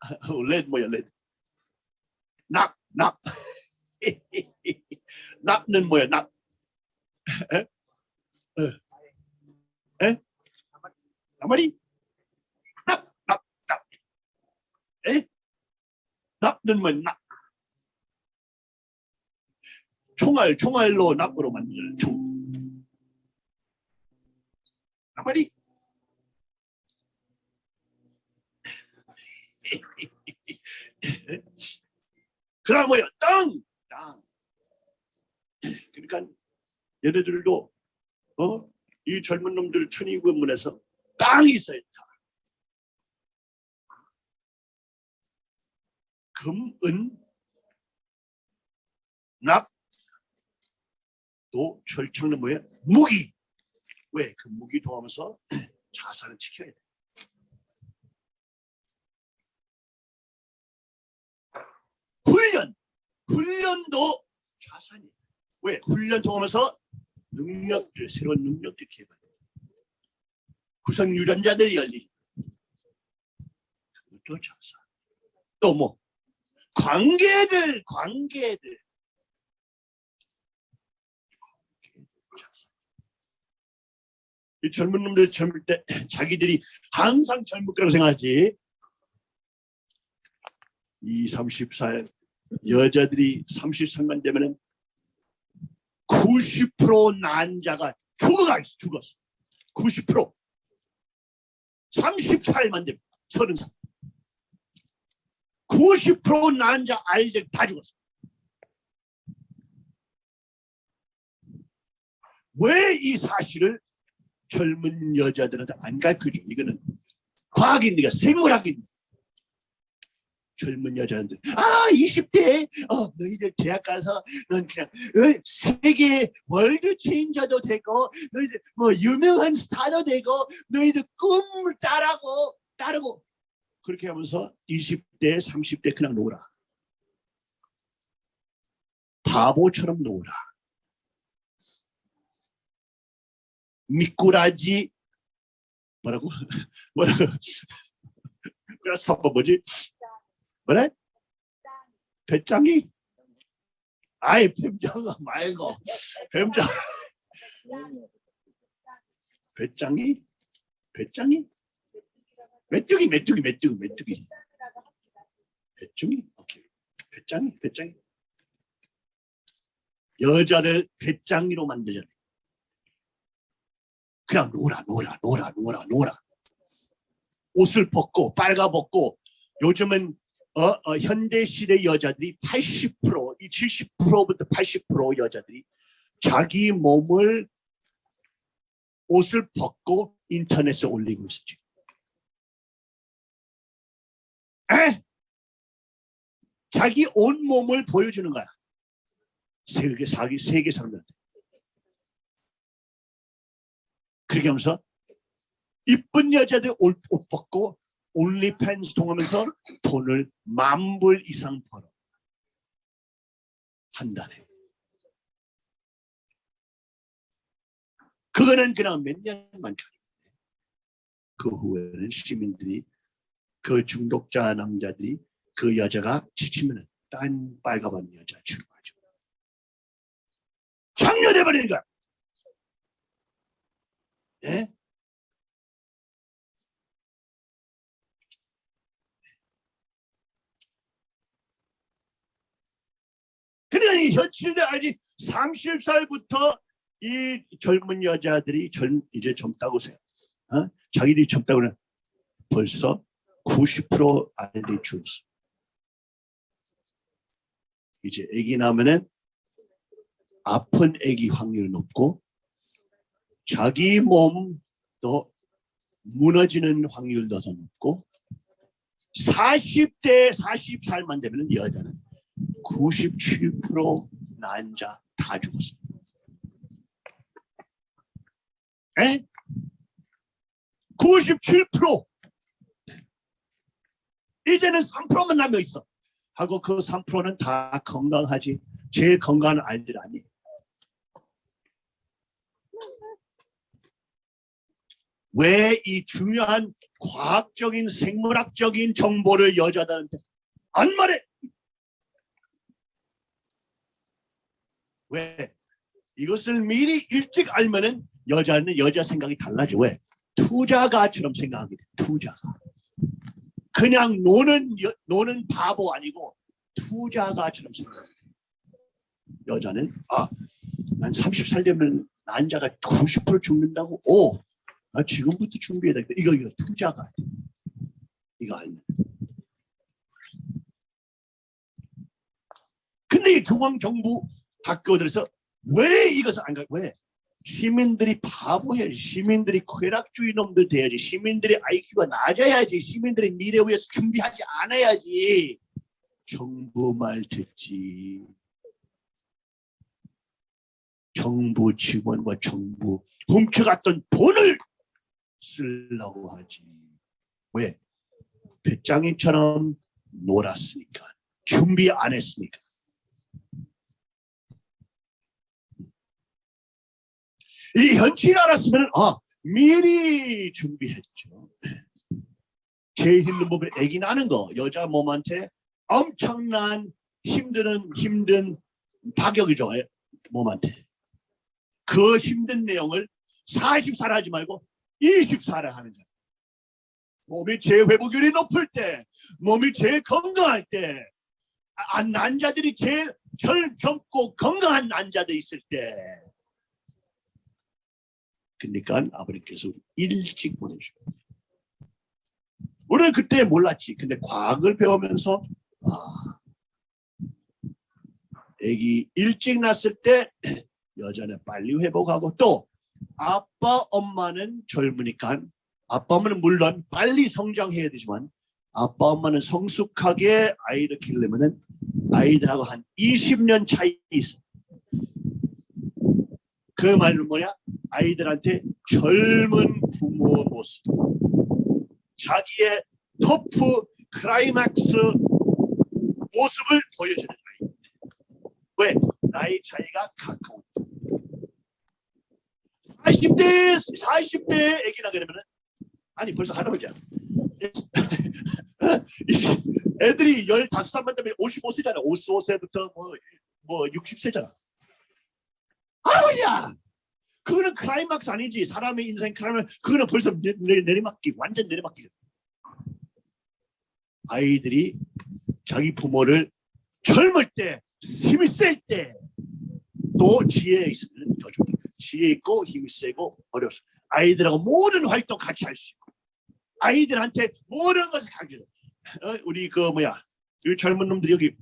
레드 뭐야 레드? 납, 납. 납는 뭐야 납? 에? 에? 에? 나마리? 납, 납, 납. 에? 납는 뭐야 납? 총알, 총알로 납으로 만드는 총. 그럼 뭐야? 땅! 땅. 그러니까 얘네들도 어? 이 젊은 놈들 천의군문에서 땅이 있어요. 땅. 금, 은, 납, 또 철창은 뭐예요? 무기. 왜? 그 무기 도하면서 자산을 지켜야 돼. 훈련. 훈련도 자산이에요. 왜? 훈련 통하면서 능력들, 새로운 능력들 개발해. 구성 유전자들이 열리. 그것도 자산. 또 뭐? 관계들. 자산. 이 젊은 놈들 젊을 때 자기들이 항상 젊을 거라고 생각하지. 2, 34 여자들이 33만 되면은 90% 난자가 죽어가 있어 죽었어 90% 34일만 되면 30살. 90% 난자 아이들 다 죽었어 왜 이 사실을 젊은 여자들한테 안 가르쳐줘? 이거는 과학인데가 생물학인데 젊은 여자들 아 20대! 어 너희들 대학 가서 넌 그냥 어, 세계 월드 체인저도 되고 너희들 뭐 유명한 스타도 되고 너희들 꿈을 따라고 따르고. 그렇게 하면서 20대 30대 그냥 놀아. 바보처럼 놀아. 미꾸라지 뭐라고? 뭐라고? 그래서 뭐지 뭐래? 배짱이? 아이 뱀장아 말고 뱀장 배짱이? 배짱이? 메뚜기 메뚜기 메뚜기 메뚜기 배짱이? 오케이 배짱이 배짱이 여자를 배짱이로 만들잖아 그냥 놀아 놀아 놀아 놀아 놀아 옷을 벗고 빨가 벗고 요즘은 어, 어, 현대 시대 여자들이 80%, 이 70%부터 80% 여자들이 자기 몸을 옷을 벗고 인터넷에 올리고 있어 지금. 에? 자기 온 몸을 보여주는 거야. 세계 사기 세계 사람들한테 그렇게 하면서 이쁜 여자들 옷, 옷 벗고 올리팬스 통하면서 돈을 만 불 이상 벌어 한 달에 그거는 그냥 몇 년만 그 후에는 시민들이 그 중독자 남자들이 그 여자가 지치면 딴 빨가벗은 여자 출마하죠. 장렬해 버리는 거야. 예? 이 현실들 아니 30살부터 이 젊은 여자들이 젊 이제 젊다고 생각, 어? 자기들이 젊다고 는 벌써 90% 아이들이 죽었어. 이제 아기 나면은 아픈 아기 확률이 높고 자기 몸도 무너지는 확률도 더 높고 40대 40살만 되면 여자는 97% 난 자 다 죽었어. 에? 97% 이제는 3%만 남아 있어. 하고 그 3%는 다 건강하지. 제일 건강한 아이들 아니에요. 왜 이 중요한 과학적인 생물학적인 정보를 여자들한테 안 말해? 왜? 이것을 미리 일찍 알면은 여자는 여자 생각이 달라져. 왜? 투자가처럼 생각하게 돼. 투자가. 그냥 노는 여- 노는 바보 아니고 투자가처럼 생각해. 여자는 아, 난 30살 되면 난자가 90% 죽는다고. 오, 나 지금부터 준비해야 돼. 이거 이거 투자가. 이거 알면. 근데 이 중앙 정부 학교들에서 왜 이것을 안 가? 왜? 시민들이 바보해야지. 시민들이 쾌락주의 놈들 돼야지. 시민들이 IQ가 낮아야지. 시민들의 미래 위해서 준비하지 않아야지. 정부 말 듣지. 정부 직원과 정부 훔쳐갔던 돈을 쓰려고 하지. 왜? 배짱이처럼 놀았으니까. 준비 안 했으니까. 이 현실 알았으면 아 미리 준비했죠. 제일 힘든 부분 애기 나는 거 여자 몸한테 엄청난 힘드는 힘든 파격이죠 애- 몸한테 그 힘든 내용을 40살 하지 말고 20살에 하는 거야. 몸이 재회복률이 높을 때 몸이 제일 건강할 때 아, 난자들이 제일 젊, 젊고 건강한 난자들 있을 때 그러니까 아버님께서 일찍 보내셔. 우리는 그때 몰랐지. 근데 과학을 배우면서 아, 애기 일찍 낳았을 때 여자는 빨리 회복하고 또 아빠 엄마는 젊으니까 아빠 엄마는 물론 빨리 성장해야 되지만 아빠 엄마는 성숙하게 아이를 키우려면은 아이들하고 한 20년 차이 있어. 그 말은 뭐냐? 아이들한테 젊은 부모 모습, 자기의 토프 클라이막스 모습을 보여주는 아이. 왜? 나이 차이가 가까운. 40대 40대 애기나 그러면은 아니 벌써 할아버지야. 애들이 15살만 되면 55세잖아. 55세부터 뭐, 뭐 60세잖아. 할아버지야! 그거는 클라이막스 아니지. 사람의 인생 클라이막스. 그거는 벌써 내, 내, 내리막기. 완전 내리막기. 아이들이 자기 부모를 젊을 때, 힘이 셀 때, 또 지혜 있으면 더 좋다. 지혜 있고 힘이 세고 어려서 아이들하고 모든 활동 같이 할 수 있고 아이들한테 모든 것을 가르쳐. 어, 우리 그 뭐야, 이 젊은 놈들이 여기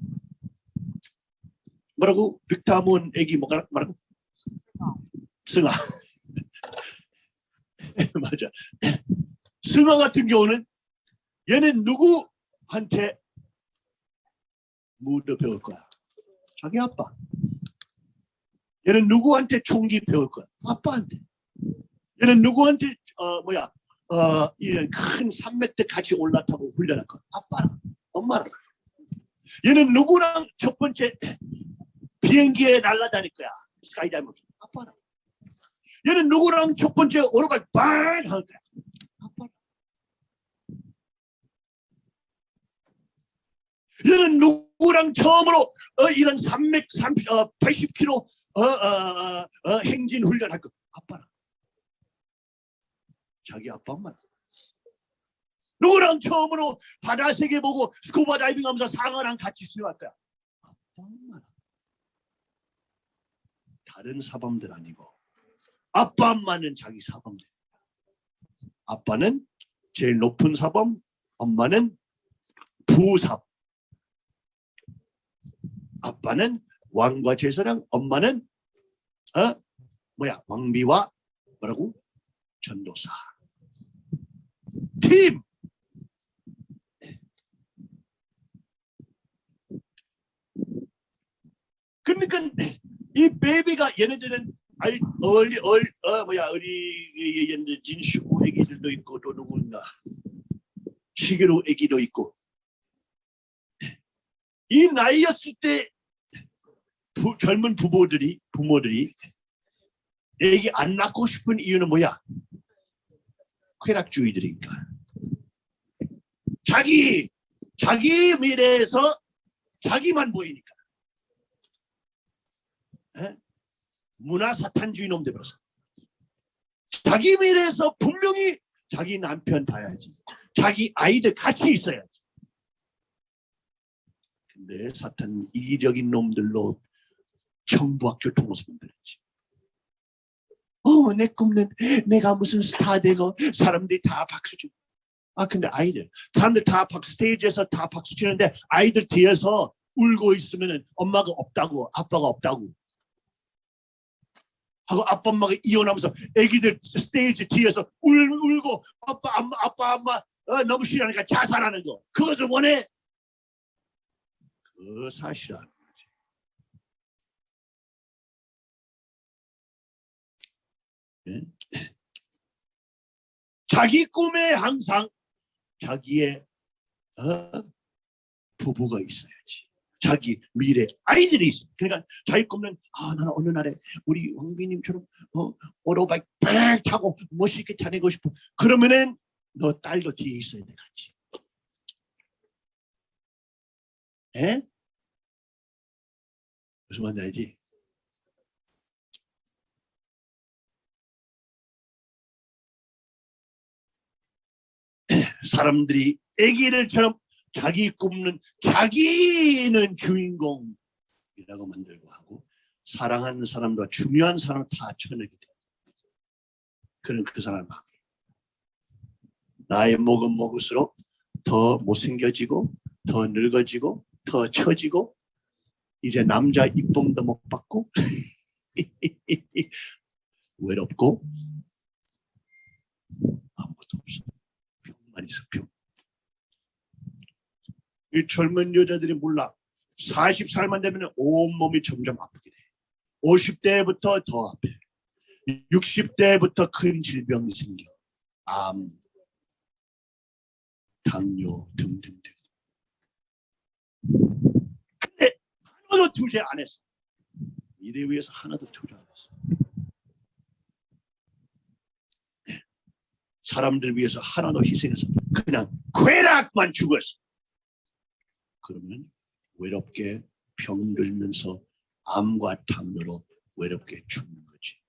뭐라고 빅타문 애기 뭐라고 승아 맞아 승아 같은 경우는 얘는 누구한테 무드 배울 거야 자기 아빠 얘는 누구한테 총기 배울 거야? 아빠한테. 얘는 누구한테 어 뭐야 어 이런 큰 산맥대 같이 올라타고 훈련할 거야? 아빠랑 엄마랑. 얘는 누구랑 첫 번째 비행기에 날아다닐 거야? 스카이다이버 아빠랑. 얘는 누구랑 첫 번째 오르막 빵할 거야? 아빠랑. 얘는 누구랑 처음으로 어, 이런 300, 30, 어, 80km 어, 어, 어, 어, 행진 훈련할 거. 아빠랑. 자기 아빠 엄마 누구랑 처음으로 바다 세계 보고 스쿠버 다이빙 하면서 상어랑 같이 수영할 거야. 아빠 엄마 다른 사범들 아니고 아빠 엄마는 자기 사범들 아빠는 제일 높은 사범 엄마는 부사범. 아빠는 왕과 제사장, 엄마는 어? 뭐야 왕비와 뭐라고? 전도사. 팀. 그러니까 이 베이비가 얘네들은 아이 얼리 얼어 뭐야 어리 얘네들 진슈 애기들도 있고 또 누군가 시계로 애기도 있고 이 나이였을 때 부- 젊은 부모들이 부모들이 애기 안 낳고 싶은 이유는 뭐야? 쾌락주의들이니까. 자기 자기 미래에서 자기만 보이니까. 에? 문화 사탄주의 놈들 벌써. 자기 미래에서 분명히 자기 남편 봐야지. 자기 아이들 같이 있어야지. 근데 사탄 이기적인 놈들로 청부학교 통해서 만들었지. 어, 내 꿈은 내가 무슨 스타 되고 사람들이 다 박수 치고. 아, 근데 아이들, 사람들 다 박수, 스테이지에서 다 박수 치는데 아이들 뒤에서 울고 있으면 엄마가 없다고, 아빠가 없다고. 하고 아빠 엄마가 이혼하면서 애기들 스테이지 뒤에서 울, 울고 아빠, 엄마, 아빠, 엄마 어, 너무 싫어하니까 자살하는 거. 그것을 원해? 그 사실은 예? 자기 꿈에 항상 자기의 어? 부부가 있어야지. 자기 미래 아이들이 있어. 그러니까 자기 꿈은 아 나는 어느 날에 우리 황비님처럼 어, 오토바이 빡 타고 멋있게 다니고 싶어. 그러면은 너 딸도 뒤에 있어야 돼 같이. 에? 무슨 말인지 알지? 사람들이 애기를처럼 자기 꿈은 자기는 주인공이라고 만들고 하고 사랑하는 사람과 중요한 사람을 다 쳐내게 돼. 그런 그 사람 마음. 나이 먹은 먹을수록 더 못생겨지고 더 늙어지고 더 처지고 이제 남자 이쁨도 못 받고 외롭고 아무것도 없어. 병만 있어 병. 이 젊은 여자들이 몰라. 40살만 되면 온몸이 점점 아프게 돼. 50대부터 더 아파. 60대부터 큰 질병이 생겨. 암, 당뇨 등등등. 근데 하나도 투자 안 했어. 미래 위해서 하나도 투자 안 했어. 사람들 위해서 하나도 희생해서 그냥 쾌락만 죽었어. 그러면 외롭게 병들면서 암과 당뇨로 외롭게 죽는 거지.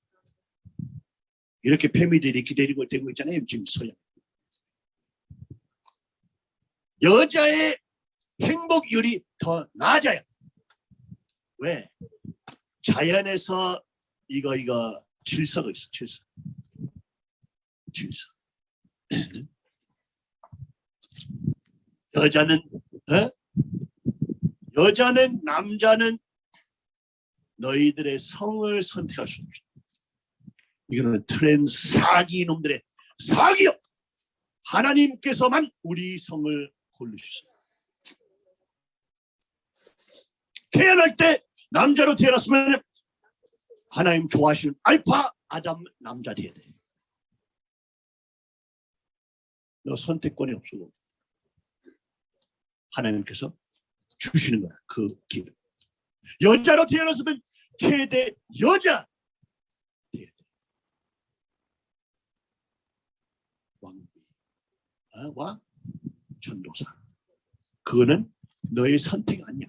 이렇게 패미들이 기다리고 되고 있잖아요. 지금 서양. 여자의 행복률이 더 낮아요. 왜? 자연에서 이거 이거 질서가 있어. 질서. 질서. 여자는 어? 여자는 남자는 너희들의 성을 선택할 수 없어. 이거는 트렌 사기 놈들의 사기요. 하나님께서만 우리 성을 고르셨어요. 태어날 때 남자로 태어났으면 하나님 좋아하시는 알파 아담 남자 돼야 돼. 너 선택권이 없어. 하나님께서 주시는 거야 그 길. 여자로 태어났으면 최대 여자. 왕비, 어? 와 전도사. 그거는 너의 선택 아니야.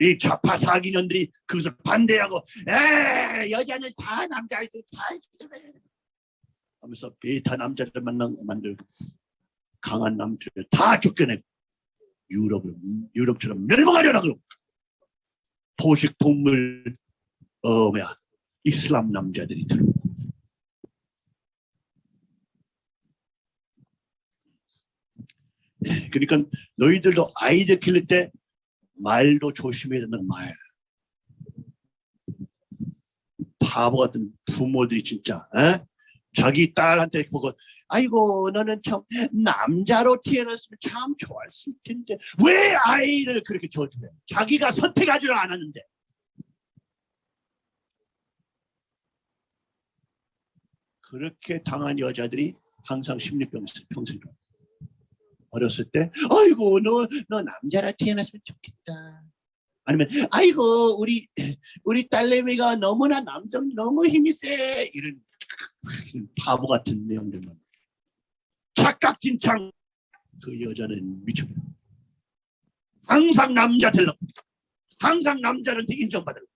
이 좌파 사기년들이 그것을 반대하고 에 여자는 다 남자들 다 하면서 베타 남자들 만나 만들고 강한 남자들 다 쫓겨내고 유럽을 유럽처럼 멸망하려나 그러고 포식 동물 어 뭐야 이슬람 남자들이 들고 그러니까 너희들도 아이들 키울 때 말도 조심해야 된다는 말. 바보 같은 부모들이 진짜 에? 자기 딸한테 보고 아이고 너는 참 남자로 태어났으면 참 좋았을 텐데 왜 아이를 그렇게 저주해? 자기가 선택하지를 않았는데. 그렇게 당한 여자들이 항상 심리병 평생 어렸을 때 아이고 너 너 남자라 태어났으면 좋겠다. 아니면 아이고 우리 우리 딸내미가 너무나 남성 너무 힘이 세. 이런 바보 같은 내용들만. 착각진창. 그 여자는 미쳐버려. 항상 남자 되려고. 항상 남자한테 인정받으려고.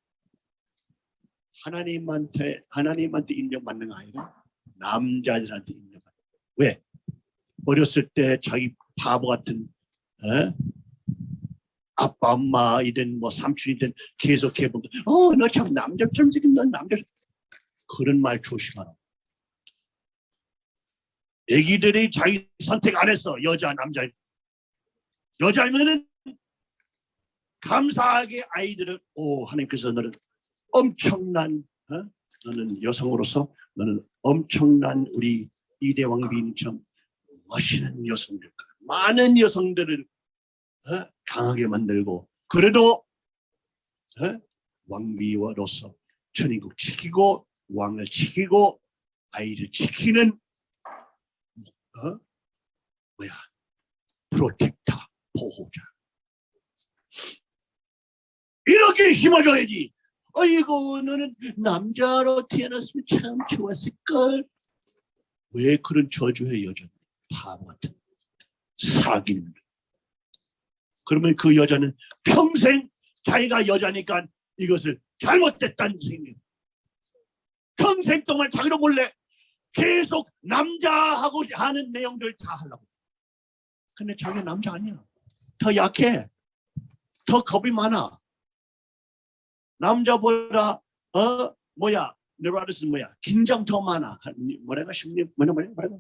하나님한테 하나님한테 인정받는 거 아니라 남자들한테 인정받는 왜? 어렸을 때 자기 바보 같은 에? 아빠 엄마 이든 뭐 삼촌이든 계속 해보면 어너 참 남자처럼 생긴 넌 남자 그런 말 조심하라 애기들이 자기 선택 안 했어 여자 남자 여자면은 감사하게 아이들은 오 하나님께서 너는 엄청난 어? 너는 여성으로서 너는 엄청난 우리 이대 왕 비인처럼 멋있는 여성들 많은 여성들을 어? 강하게 만들고 그래도 어? 왕비로서 천인국 지키고 왕을 지키고 아이를 지키는 어? 뭐야? 프로텍터 보호자. 이렇게 심어줘야지. 아이고 너는 남자로 태어났으면 참 좋았을걸. 왜 그런 저주해 여자들? 바보 같은 사기는 그러면 그 여자는 평생 자기가 여자니까 이것을 잘못됐다는 생각 평생 동안 자기도 몰래 계속 남자하고 하는 내용들 다 하려고. 근데 자기 남자 아니야. 더 약해. 더 겁이 많아. 남자보다 어 뭐야? 네라르스 뭐야? 긴장 더 많아. 뭐래가 심리 뭐냐 뭐냐 뭐래가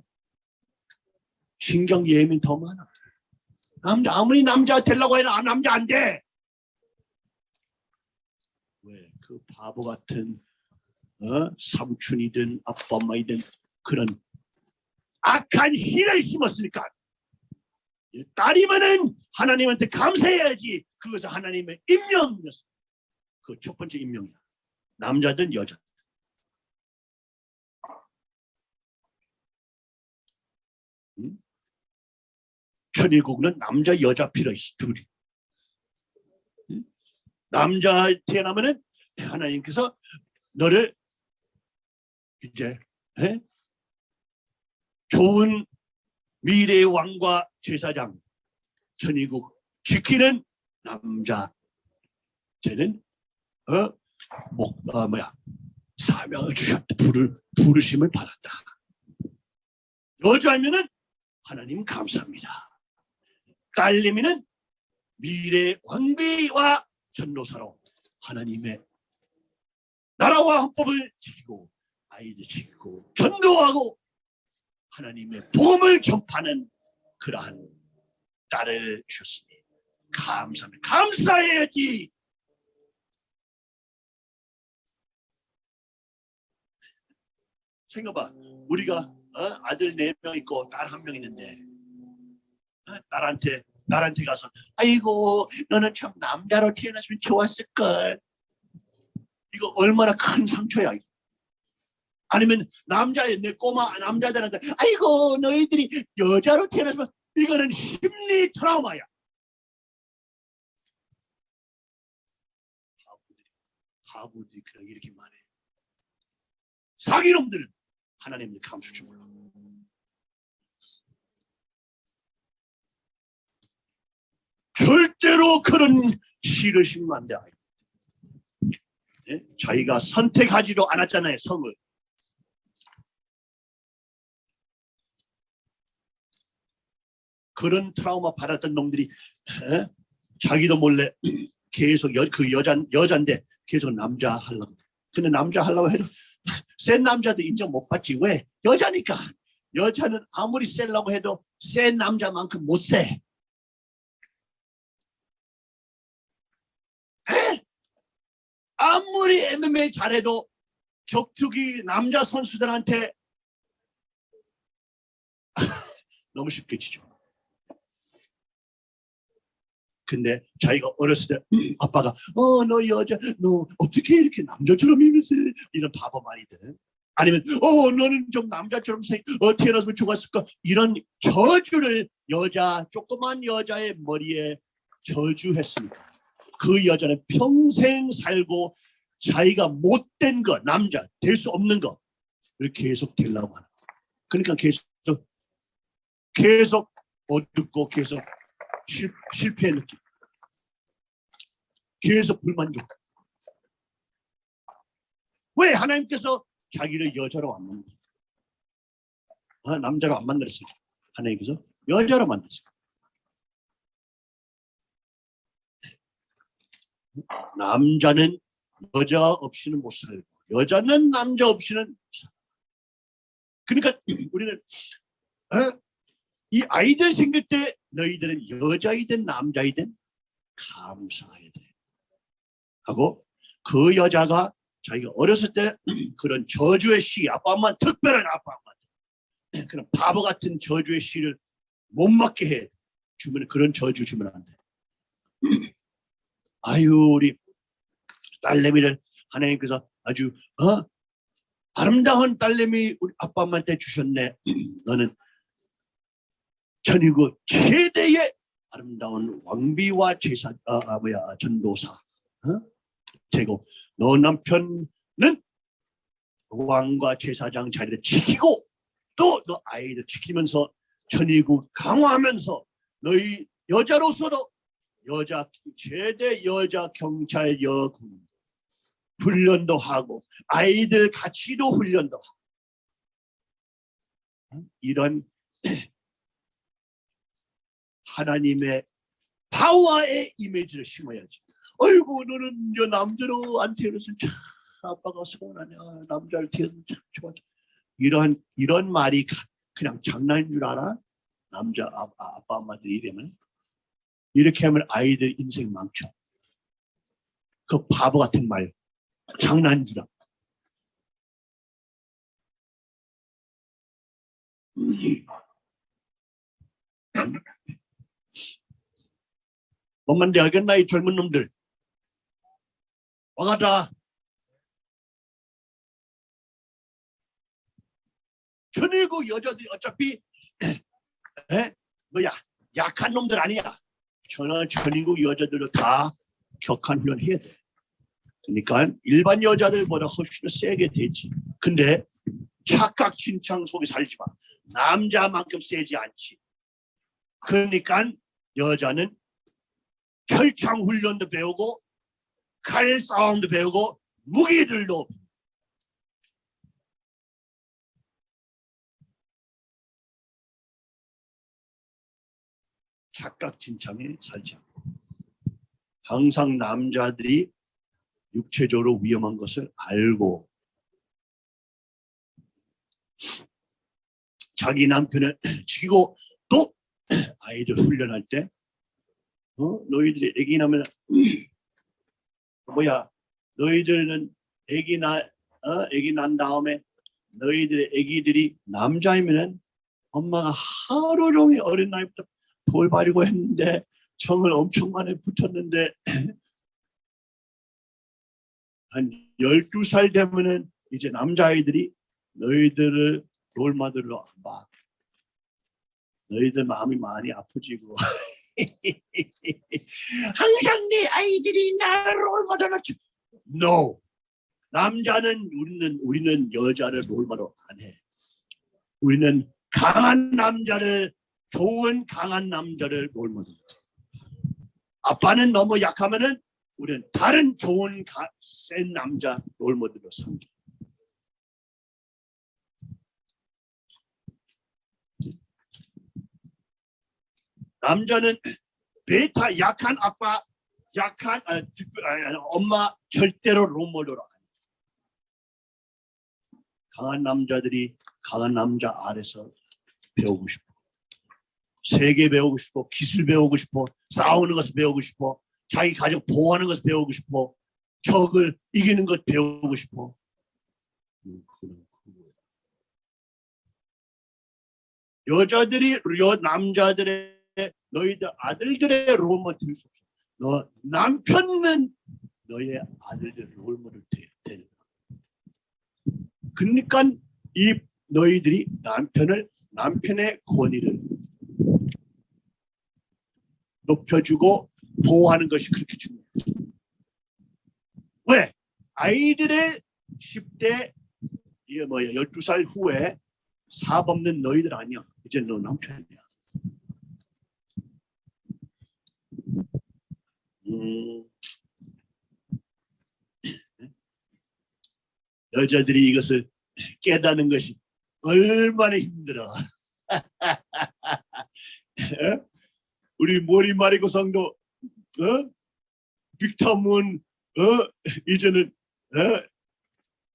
신경 예민 더 많아. 남자 아무리 남자 되려고 해도 남자 안 돼. 왜? 그 바보 같은 어? 삼촌이든 아빠 엄마이든 그런 악한 희를 심었으니까 딸이면은 하나님한테 감사해야지 그것은 하나님의 임명이었어. 그 첫 번째 임명이야. 남자든 여자. 응? 천일국은 남자 여자 필요 있어 둘이 응? 남자 태어나면은 하나님께서 너를 이제 에? 좋은 미래의 왕과 제사장 천일국 지키는 남자. 쟤는 어? 목, 어 뭐야? 사명을 주셨다. 부를 부르심을 받았다. 여자면은 하나님 감사합니다. 딸내미는 미래 왕비와 전도사로 하나님의 나라와 헌법을 지키고 아이들 지키고 전도하고 하나님의 복음을 전파하는 그러한 딸을 주셨습니다. 감사합니다. 감사해야지. 생각봐. 우리가 어? 아들 네 명 있고 딸 한 명 있는데 어? 딸한테 나한테 가서 아이고 너는 참 남자로 태어났으면 좋았을 걸. 이거 얼마나 큰 상처야. 아니면 남자의 내 꼬마 남자들한테 아이고 너희들이 여자로 태어났으면 이거는 심리 트라우마야. 바보들이 바보들이 그렇게 이렇게 말해. 사기놈들은 하나님을 감출 줄 몰라. 절대로 그런 심으면 안 돼. 예? 자기가 선택하지도 않았잖아요, 성을. 그런 트라우마 받았던 놈들이 에? 자기도 몰래 계속 여, 그 여자 여잔데 계속 남자 하려고. 근데 남자 하려고 해도 센 남자도 인정 못 받지 왜? 여자니까. 여자는 아무리 세려고 해도 센 남자만큼 못 세. 에? 아무리 MMA 잘해도 격투기 남자 선수들한테 너무 쉽게 지죠. 근데 자기가 어렸을 때 아빠가 어 너 여자 너 어떻게 이렇게 남자처럼 이면서 이런 바보 말이든. 아니면 어 너는 좀 남자처럼 생 어, 태어났으면 좋았을까? 이런 저주를 여자 조그만 여자의 머리에 저주했으니까 그 여자는 평생 살고 자기가 못된 거 남자 될 수 없는 거를 계속 되려고 하는 거 그러니까 계속 계속 어둡고 계속 실, 실패의 느낌. 계속 불만족. 왜 하나님께서 자기를 여자로 안 만들었어요? 아, 남자로 안 만들었어요. 하나님께서 여자로 만들었어요. 남자는 여자 없이는 못 살고 여자는 남자 없이는 못 살고. 그러니까 우리는 어? 이 아이들 생길 때 너희들은 여자이든 남자이든 감사해야 돼. 하고 그 여자가 자기가 어렸을 때 그런 저주의 시, 아빠 엄마 특별한 아빠 엄마 그런 바보 같은 저주의 시를 못 맞게 해. 주면 그런 저주 주면 안 돼. 아유 우리 딸내미를 하나님께서 아주 어 아름다운 딸내미 우리 아빠 엄마한테 주셨네. 너는 천일국 최대의 아름다운 왕비와 제사 아, 아 뭐야 전도사 어? 되고 너 남편은 왕과 제사장 자리를 지키고 또 너 아이들 지키면서 천일국 강화하면서 너희 여자로서도 여자 최대 여자 경찰 여군 훈련도 하고 아이들 같이도 훈련도 하고 어? 이런 하나님의 파워의 이미지를 심어야지. 아이고 너는 여 남자로 안 태어났으면 참 아빠가 서운하냐 남자를 태어났으면 참 좋아. 이런 이런 말이 가- 그냥 장난인 줄 알아? 남자 아, 아, 아빠 엄마들이 이러면 이렇게 하면 아이들 인생 망쳐. 그 바보 같은 말 장난인 줄 알아. 뭔 말인지 알겠나 이 젊은 놈들. 와가라 천일국 여자들이 어차피 에? 뭐야 약한 놈들 아니야 전화 천일국 여자들도 다 격한 훈련 해야 돼 그러니까 일반 여자들보다 훨씬 세게 되지. 근데 착각 진창 속에 살지 마. 남자만큼 세지 않지. 그러니까 여자는 철창 훈련도 배우고 칼 싸움도 배우고 무기들도 착각진창에 살지 않고. 항상 남자들이 육체적으로 위험한 것을 알고 자기 남편을 지키고 또 아이들 훈련할 때 어? 너희들이 애기 나면 뭐야 너희들은 애기 나 어? 애기 난 다음에 너희들의 애기들이 남자이면은 엄마가 하루 종일 어린 나이부터 돌바리고 했는데 청을 엄청 많이 붙였는데 한 12살 되면은 이제 남자아이들이 너희들을 안 봐. 너희들 마음이 많이 아프지고 항상 내 아이들이 나를 롤모델로 주- No. 남자는 우리는 우리는 여자를 롤모델 안 해. 우리는 강한 남자를 좋은 강한 남자를 롤모델. 아빠는 너무 약하면은 우리는 다른 좋은 가, 센 남자 롤모델로 삼기. 남자는 베타 약한 아빠 약한 아, 아, 아, 엄마 절대로 롤모델로 안 해. 강한 남자들이 강한 남자 아래서 배우고 싶어. 세계 배우고 싶어. 기술 배우고 싶어. 싸우는 것을 배우고 싶어. 자기 가족 보호하는 것을 배우고 싶어. 적을 이기는 것 배우고 싶어. 음. 여자들이 여 남자들의 너희들 아들들의 롤모델 수 없어. 너 남편은 너의 아들들 롤모델 되- 되는. 그러니까 이 너희들이 남편을 남편의 권위를 높여주고 보호하는 것이 그렇게 중요해. 왜? 아이들의 10대 이게 뭐야 12살 후에 사업 없는 너희들 아니야. 이제 너 남편이야. 음. 여자들이 이것을 깨닫는 것이 얼마나 힘들어. 우리 모리 마리고 성도 어? 빅터문 어? 이제는 어?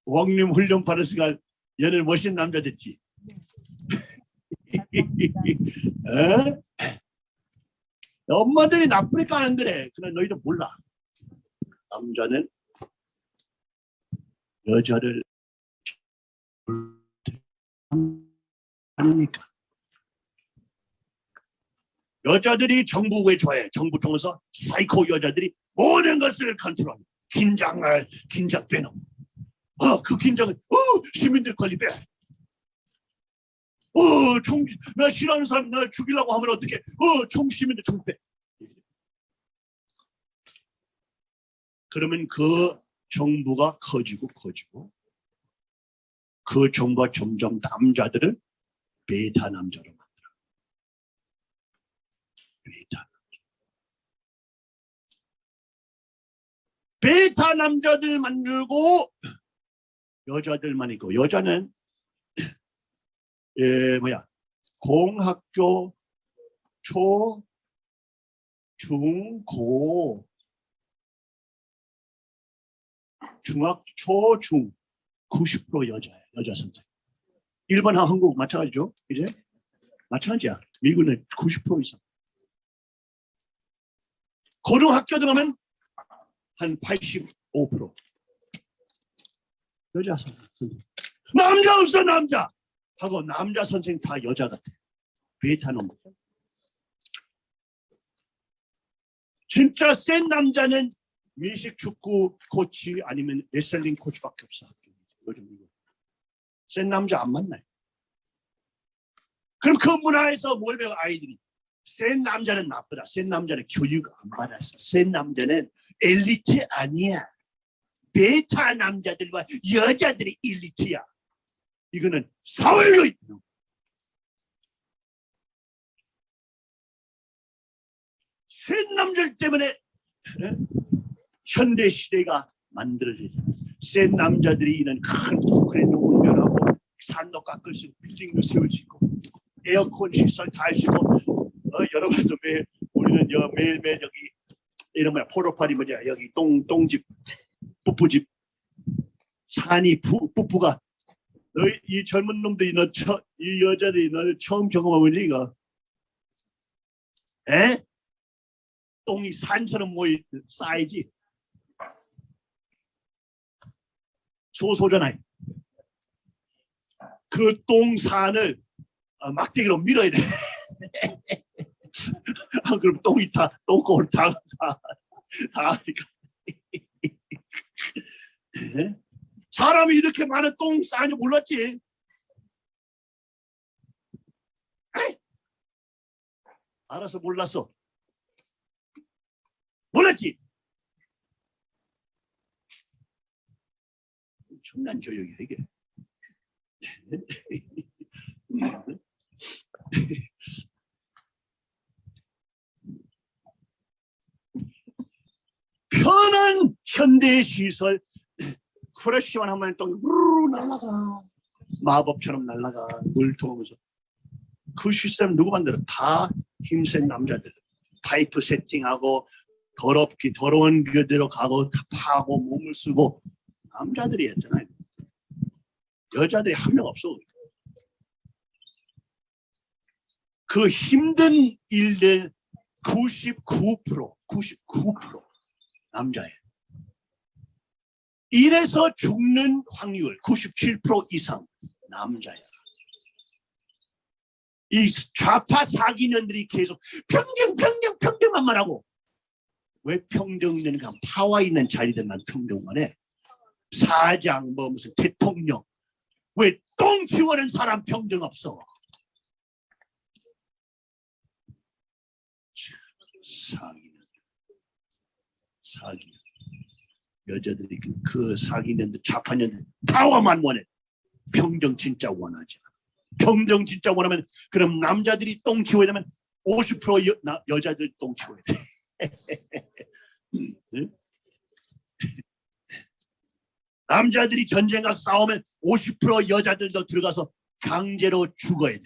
왕님 훈련 받을 시간 얘는 멋있는 남자 됐지. 어? 엄마들이 나쁘니까 안 그래. 그러나 너희도 몰라. 남자는 여자를 하니까 여자들이 정부에 좋아해. 정부 통해서 사이코 여자들이 모든 것을 컨트롤. 긴장을 긴장 빼놓고. 어, 그 긴장은 어, 시민들 권리 빼. 어, 총, 나 싫어하는 사람 나 죽이려고 하면 어떻게? 어, 총 시민들 총 빼. 그러면 그 정부가 커지고 커지고 그 정부가 점점 남자들을 베타 남자로 만들어. 베타. 베타 남자들 만들고 여자들만 있고 여자는 예 뭐야 공학교 초, 중, 고 중학, 초, 중 90% 여자예요. 여자 선생. 일본, 한국 마찬가지죠. 이제 마찬가지야. 미국은 90% 이상. 고등학교 들어가면 한 85% 여자 선생. 남자 없어 남자. 하고 남자 선생 다 여자 같아. 베타 놈. 진짜 센 남자는 미식 축구 코치 아니면 레슬링 코치밖에 없어. 요즘 미국. 센 남자 안 만나요. 그럼 그 문화에서 뭘 배워 아이들이? 센 남자는 나쁘다. 센 남자는 교육 안 받았어. 센 남자는 엘리트 아니야. 베타 남자들과 여자들이 엘리트야. 이거는 사회로 있는 거야. 센 남자들 때문에 예? 현대 시대가 만들어지죠. 센 남자들이 있는 큰 토크레도 운전하고 산도 깎을 수 있고 빌딩도 세울 수 있고 에어컨 시설 다 할 수 있고 어, 여러분도 매일 우리는 여, 매일매일 여기 이런 뭐야 포로파리 뭐냐 여기 똥 똥집 뿌뿌집 산이 부, 뿌뿌가 너희 이 젊은 놈들이 너 처, 이 여자들이 너를 처음 경험해보지 이거 에? 똥이 산처럼 모이 쌓이지 소소잖아요. 그 똥산을 어, 막대기로 밀어야 돼. 아, 그럼 똥이 다, 똥꼬를 다, 다, 다 하니까. 예? 사람이 이렇게 많은 똥 싸는지 몰랐지. 에이! 알아서 몰랐어. 몰랐지. 엄청난 교육이야 이게. 편한 현대 시설 프레시만 하면 또 우르르 날아가. 마법처럼 날아가. 물 통하면서. 그 시스템 누구 만들어 다 힘센 남자들. 파이프 세팅하고 더럽기 더러운 그대로 가고 다 파고 몸을 쓰고. 남자들이 했잖아요. 여자들이 한 명 없어 그 힘든 일들 99% 99% 남자예요. 이래서 죽는 확률 97% 이상 남자예요. 이 좌파 사기년들이 계속 평등 평등 평등만 말하고 왜 평등되는가 파워 있는 자리들만 평등만 해? 사장 뭐 무슨 대통령. 왜똥 치워는 사람 평등 없어? 사기년. 사기 여자들이 그, 그 사기년들 좌파년들 파워만 원해. 평등 진짜 원하지 않아. 평등 진짜 원하면 그럼 남자들이 똥 치워야 되면 50% 여, 나, 여자들 똥 치워야 돼. 응? 남자들이 전쟁 가서 싸우면 50% 여자들도 들어가서 강제로 죽어야 돼.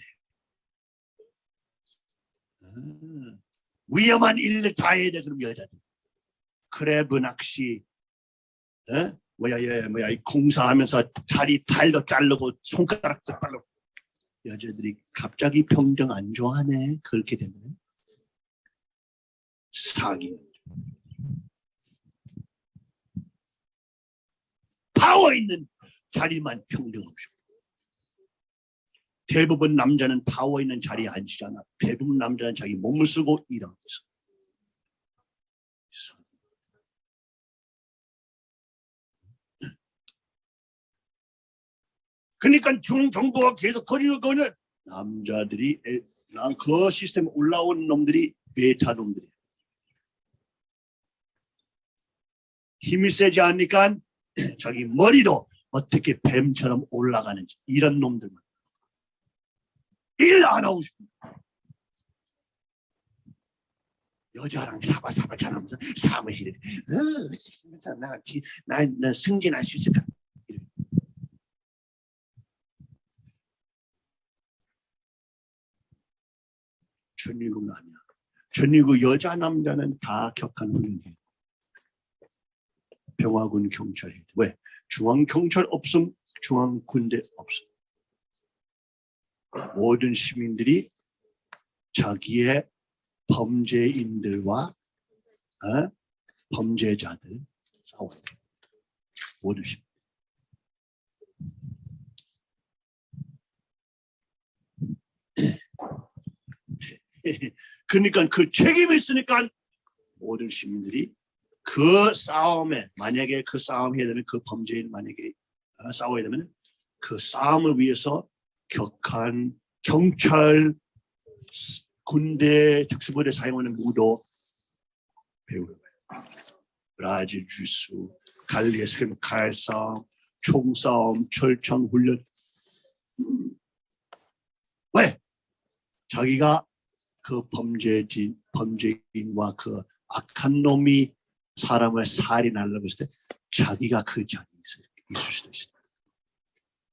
음, 위험한 일을 다 해야 돼 그럼 여자들. crab 낚시, 어? 뭐야, 예, 뭐야, 이 공사하면서 다리 탈도 자르고 손가락도 자르고 여자들이 갑자기 평등 안 좋아하네. 그렇게 되면 사기. 파워 있는 자리만 평등 없이. 대부분 남자는 파워 있는 자리에 앉히잖아. 대부분 남자는 자기 몸을 쓰고 일하고 있어. 그러니까 중 정부가 계속 거리고 거는 남자들이 난그 시스템 올라온 놈들이 베타 놈들이 힘이 세지 않으니까 자기 머리로 어떻게 뱀처럼 올라가는지 이런 놈들만 일 안 하고 싶어 여자랑 사바사바 잘하면서 사무실에 어, 나, 나, 나 승진할 수 있을까 전위국은 아니야. 전위국 여자 남자는 다 격한 훈련해. 병화군 경찰 해. 왜? 중앙 경찰 없음, 중앙 군대 없음. 모든 시민들이 자기의 범죄인들과 어? 범죄자들 싸워야 돼. 모든 시민. 그러니까 그 책임이 있으니까 모든 시민들이 그 싸움에 만약에 그 싸움 해야 되는 그 범죄인 만약에 어, 싸워야 되면 그 싸움을 위해서 격한 경찰 군대 특수부대 사용하는 무도 배우는 거예요. 브라질 주수, 갈리에스 칼싸움, 총싸움, 철창 훈련 왜? 자기가 그 범죄진, 범죄인과 그 악한 놈이 사람을 살인하려고 했을 때 자기가 그 자리에 있을, 수도 있습니다.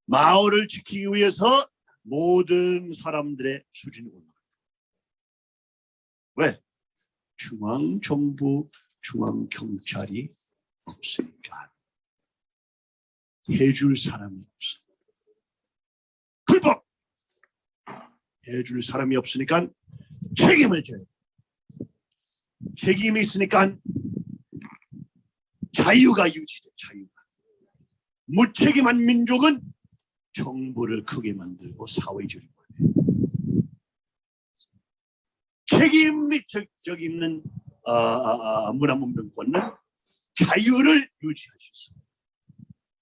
마을을 지키기 위해서 모든 사람들의 수준이 올라갑니다. 왜? 중앙정부, 중앙경찰이 없으니까 해줄 사람이 없어. 불법! 해줄 사람이 없으니까 책임을 져요. 책임이 있으니까 자유가 유지돼 자유가. 무책임한 민족은 정부를 크게 만들고 사회주의를 해. 책임 및 적적 있는 어, 어, 어, 문화문명권은 자유를 유지할 수 있어.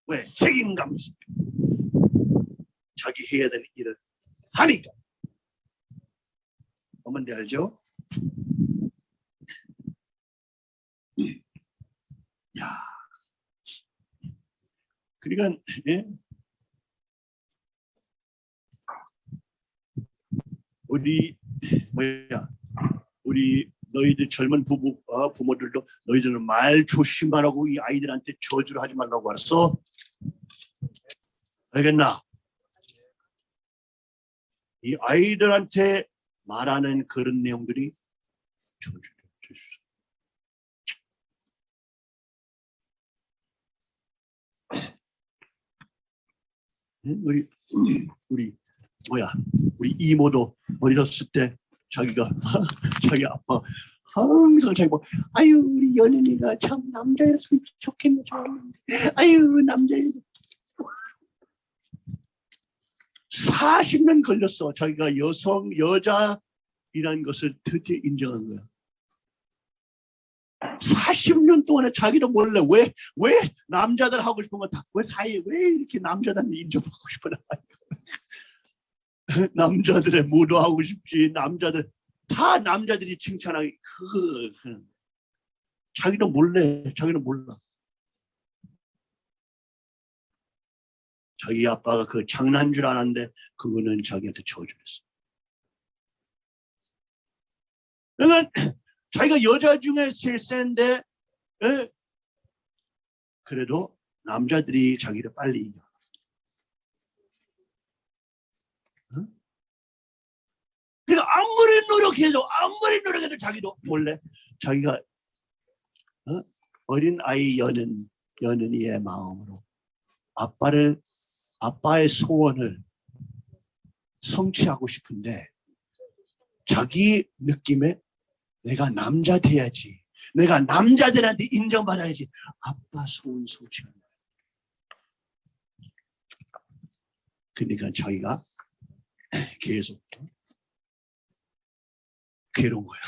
왜? 책임감 있어. 자기 해야 되는 일을 하니까. 어머니 알죠? 야. 그러니까 예? 우리 뭐야? 우리 너희들 젊은 부부 어, 부모들도 너희들은 말 조심하라고 이 아이들한테 저주를 하지 말라고 알았어? 알겠나? 이 아이들한테 말하는 그런 내용들이. 있어. 응? 우리 우리 뭐야? 우리 이모도 어리었을 때 자기가 자기 아빠 항상 자기 뭐 아유 우리 연인이가 참 남자였으면 좋겠네 좋았는데 아유 남자애 40년 걸렸어. 자기가 여성 여자이라는 것을 드디어 인정한 거야. 40년 동안에 자기도 몰래 왜 왜 남자들 하고 싶은 거 다 왜 사이 왜 이렇게 남자들한테 인정받고 싶어 남자들의 무도하고 싶지 남자들 다 남자들이 칭찬하기 그, 그 자기도 몰래 자기는 몰라 자기 아빠가 그 장난 줄 알았는데 그거는 자기한테 저주했어 그러니까 자기가 여자 중에 제일 센데 에? 그래도 남자들이 자기를 빨리 이겨 그러니까 아무리 노력해도 아무리 노력해도 자기도 몰래 자기가 어? 어린 아이 여는 여는 이의 마음으로 아빠를 아빠의 소원을 성취하고 싶은데 자기 느낌에 내가 남자 돼야지 내가 남자들한테 인정받아야지 아빠 소원 성취하는 거야. 그러니까 자기가 계속 괴로운 거야.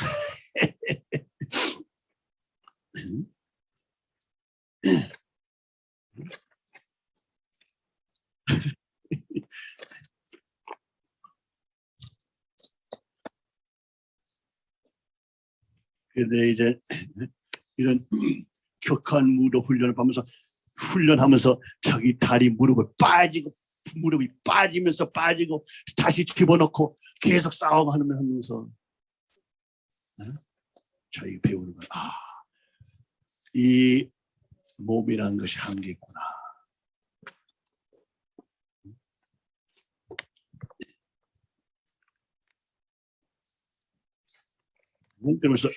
근데 이제 이런 격한 무도 훈련을 하면서 훈련하면서 자기 다리 무릎을 빠지고 무릎이 빠지면서 빠지고 다시 집어넣고 계속 싸움하면 하면서 자기 배우는 거야. 아, 이 몸이라는 것이 한계 있구나. 그러면서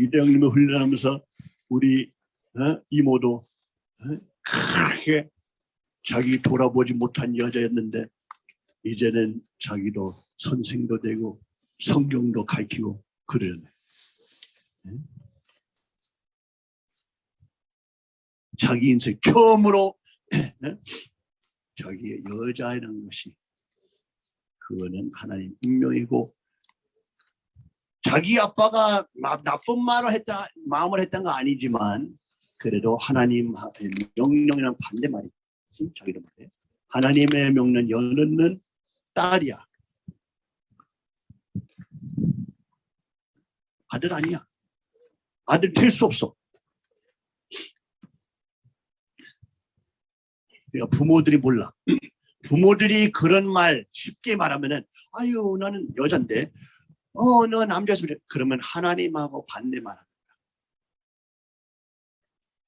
이대영님을 훈련하면서 우리 어? 이모도 어? 그렇게 자기 돌아보지 못한 여자였는데 이제는 자기도 선생도 되고 성경도 가르치고 그러네. 자기 인생 처음으로 자기의 여자라는 것이 그거는 하나님 운명이고 자기 아빠가 마- 나쁜 말을 했다 마음을 했던 거 아니지만 그래도 하나님 명령이랑 반대 말이지 자기도 말해 하나님의 명령 여는는 딸이야. 아들 아니야. 아들 될 수 없어. 그러니까 부모들이 몰라. 부모들이 그런 말 쉽게 말하면은 아유 나는 여잔데 어, 너 남자였으면. 그러면 하나님하고 반대 말하는 거야.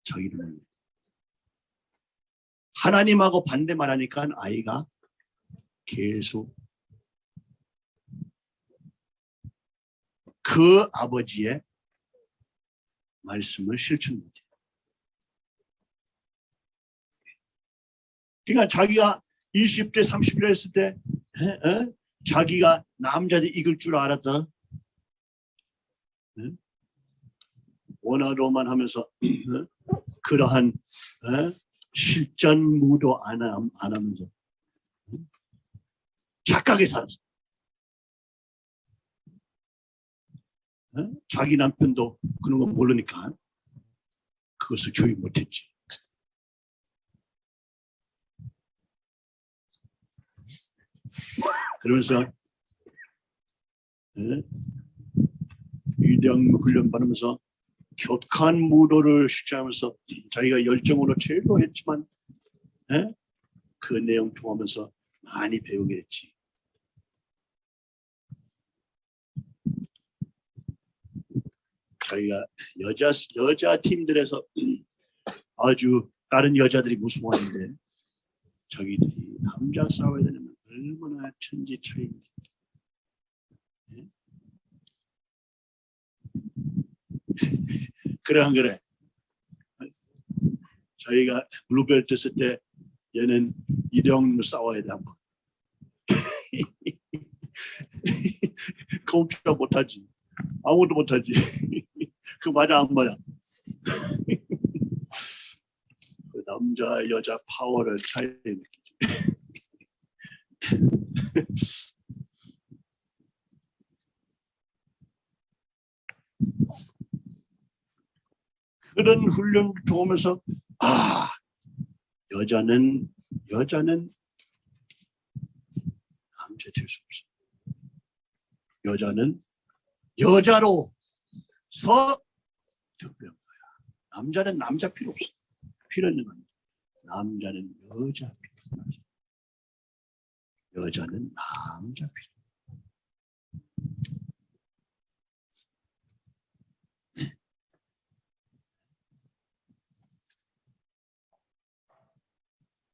자기는 하나님하고 반대 말하니까 아이가 계속 그 아버지의 말씀을 실천 못해. 그러니까 자기가 20대 30대 했을 때 에? 에? 자기가 남자들 익을 줄 알았어. 응? 원어로만 하면서 응? 그러한 응? 실전 무도 안, 함- 안 하면서 응? 착하게 살았어. 어? 자기 남편도 그런 거 모르니까 그것을 교육 못했지. 그러면서 예? 위대한 훈련 받으면서 격한 무도를 실천하면서 자기가 열정으로 제일로 했지만 예? 그 내용 통하면서 많이 배우게 됐지. 자기가 여자 여자 팀들에서 아주 다른 여자들이 무서워하는데 자기들이 남자 싸워야 되면 얼마나 천지 차이인지. 예? 안 그래? 저희가 blue belt 했을 때 얘는 이령으로 싸워야 돼 한번. 컴퓨터 못하지. 아무것도 못하지. 그 맞아 안 맞아? 그 남자 여자 파워를 차이. 그런 훈련을 통하면서 아 여자는 여자는 남자 될수 없어. 여자는 여자로서 특별한 거야. 남자는 남자 필요 없어. 필요 있는 건 남자는 여자 필요 없어. 여자는 남자 필요.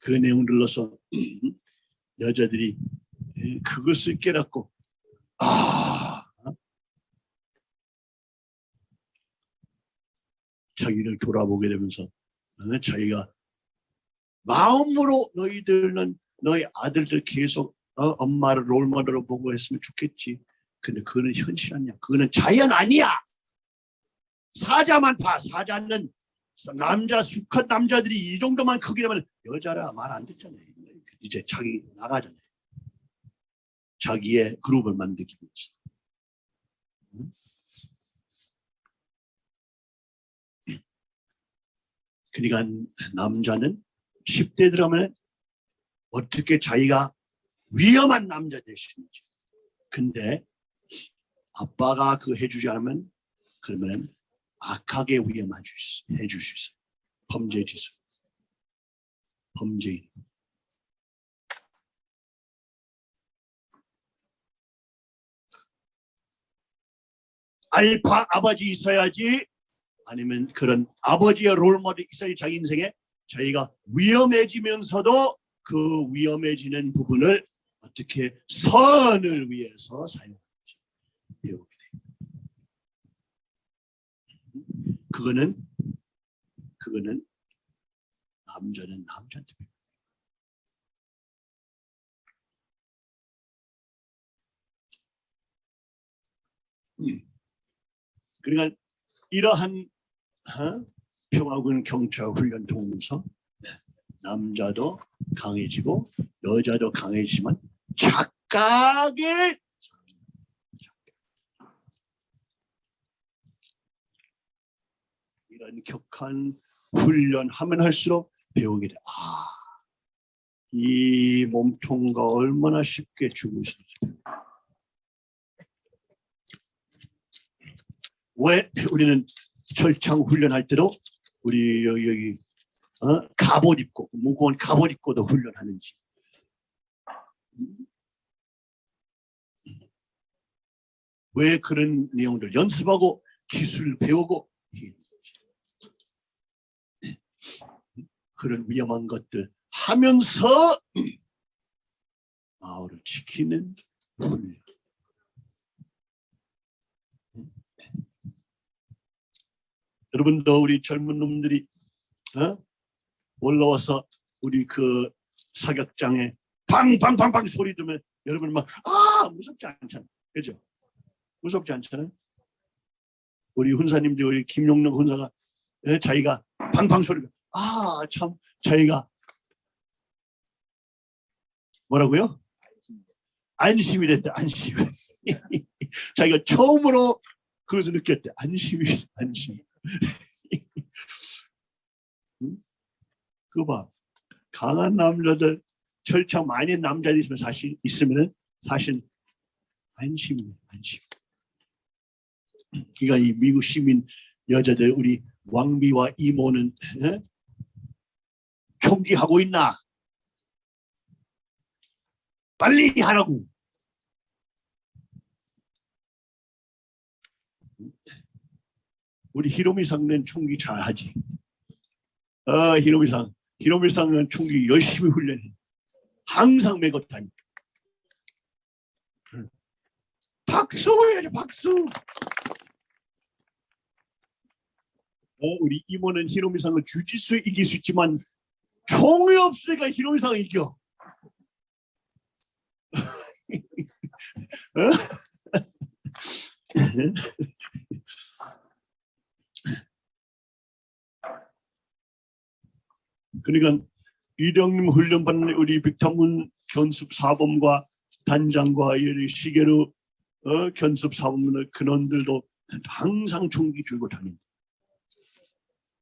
그 내용을 들러서 여자들이 예, 그것을 깨닫고 아 자기를 돌아보게 되면서 어, 자기가 마음으로 너희들은 너희 아들들 계속 어, 엄마를 롤모델로 보고 했으면 좋겠지. 근데 그거는 현실 아니야. 그거는 자연 아니야. 사자만 봐. 사자는 남자 수컷 남자들이 이 정도만 크기라면 여자라 말 안 듣잖아요. 이제 자기 나가잖아요. 자기의 그룹을 만들기 위해서. 응? 그러니까 남자는 10대 들어가면 어떻게 자기가 위험한 남자 될 수 있는지. 근데 아빠가 그 해주지 않으면 그러면 악하게 위험해 수. 해줄 수 있어. 범죄 지수. 범죄인. 알파 아버지 있어야지 아니면 그런 아버지의 롤모델 있어야 자기 인생에 자기가 위험해지면서도 그 위험해지는 부분을 어떻게 선을 위해서 사용하는지 배우게 돼요. 그거는 그거는 남자는 남자한테. 음. 그러니까 이러한 어? 평화군 경찰 훈련 통해서 남자도 강해지고 여자도 강해지만 착각의 이런 격한 훈련 하면 할수록 배우게 돼. 아, 이 몸통과 얼마나 쉽게 죽을 수 있을까. 왜 우리는 철창 훈련할 때도 우리 여기, 여기 어? 갑옷 입고 무거운 갑옷 입고도 훈련하는지 왜 그런 내용들 연습하고 기술 배우고. 그런 위험한 것들 하면서 마을을 지키는 훈련 여러분도 우리 젊은 놈들이 어? 올라와서 우리 그 사격장에 팡팡팡팡 소리 들으면 여러분 막 아 무섭지 않잖아 그죠? 무섭지 않잖아요. 우리 훈사님들 우리 김용록 훈사가 예, 자기가 팡팡 소리가 아 참 자기가 뭐라고요? 안심이 됐다. 안심 자기가 처음으로 그것을 느꼈대. 안심이 안심. 응? 그거 봐. 강한 남자들 절차 많이 남자들 있으면 사실 있으면은 사실 안심이에요. 안심. 그러니까 이 미국 시민 여자들 우리 왕비와 이모는 에? 총기하고 있나? 빨리 하라고. 우리 히로미상은 총기 잘 하지. 어, 히로미상. 히로미상은 총기 열심히 훈련해. 항상 메고 다니. 박수 해야지 박수. 어, 우리 이모는 히로미상을 주짓수에 이길 수 있지만 총이 없으니까 히로미상을 이겨. 어? 그러니까 이령님 훈련 받는 우리 빅타문 견습 사범과 단장과 이 시계로 어, 견습 사범의 근원들도 항상 총기 들고 다닌다.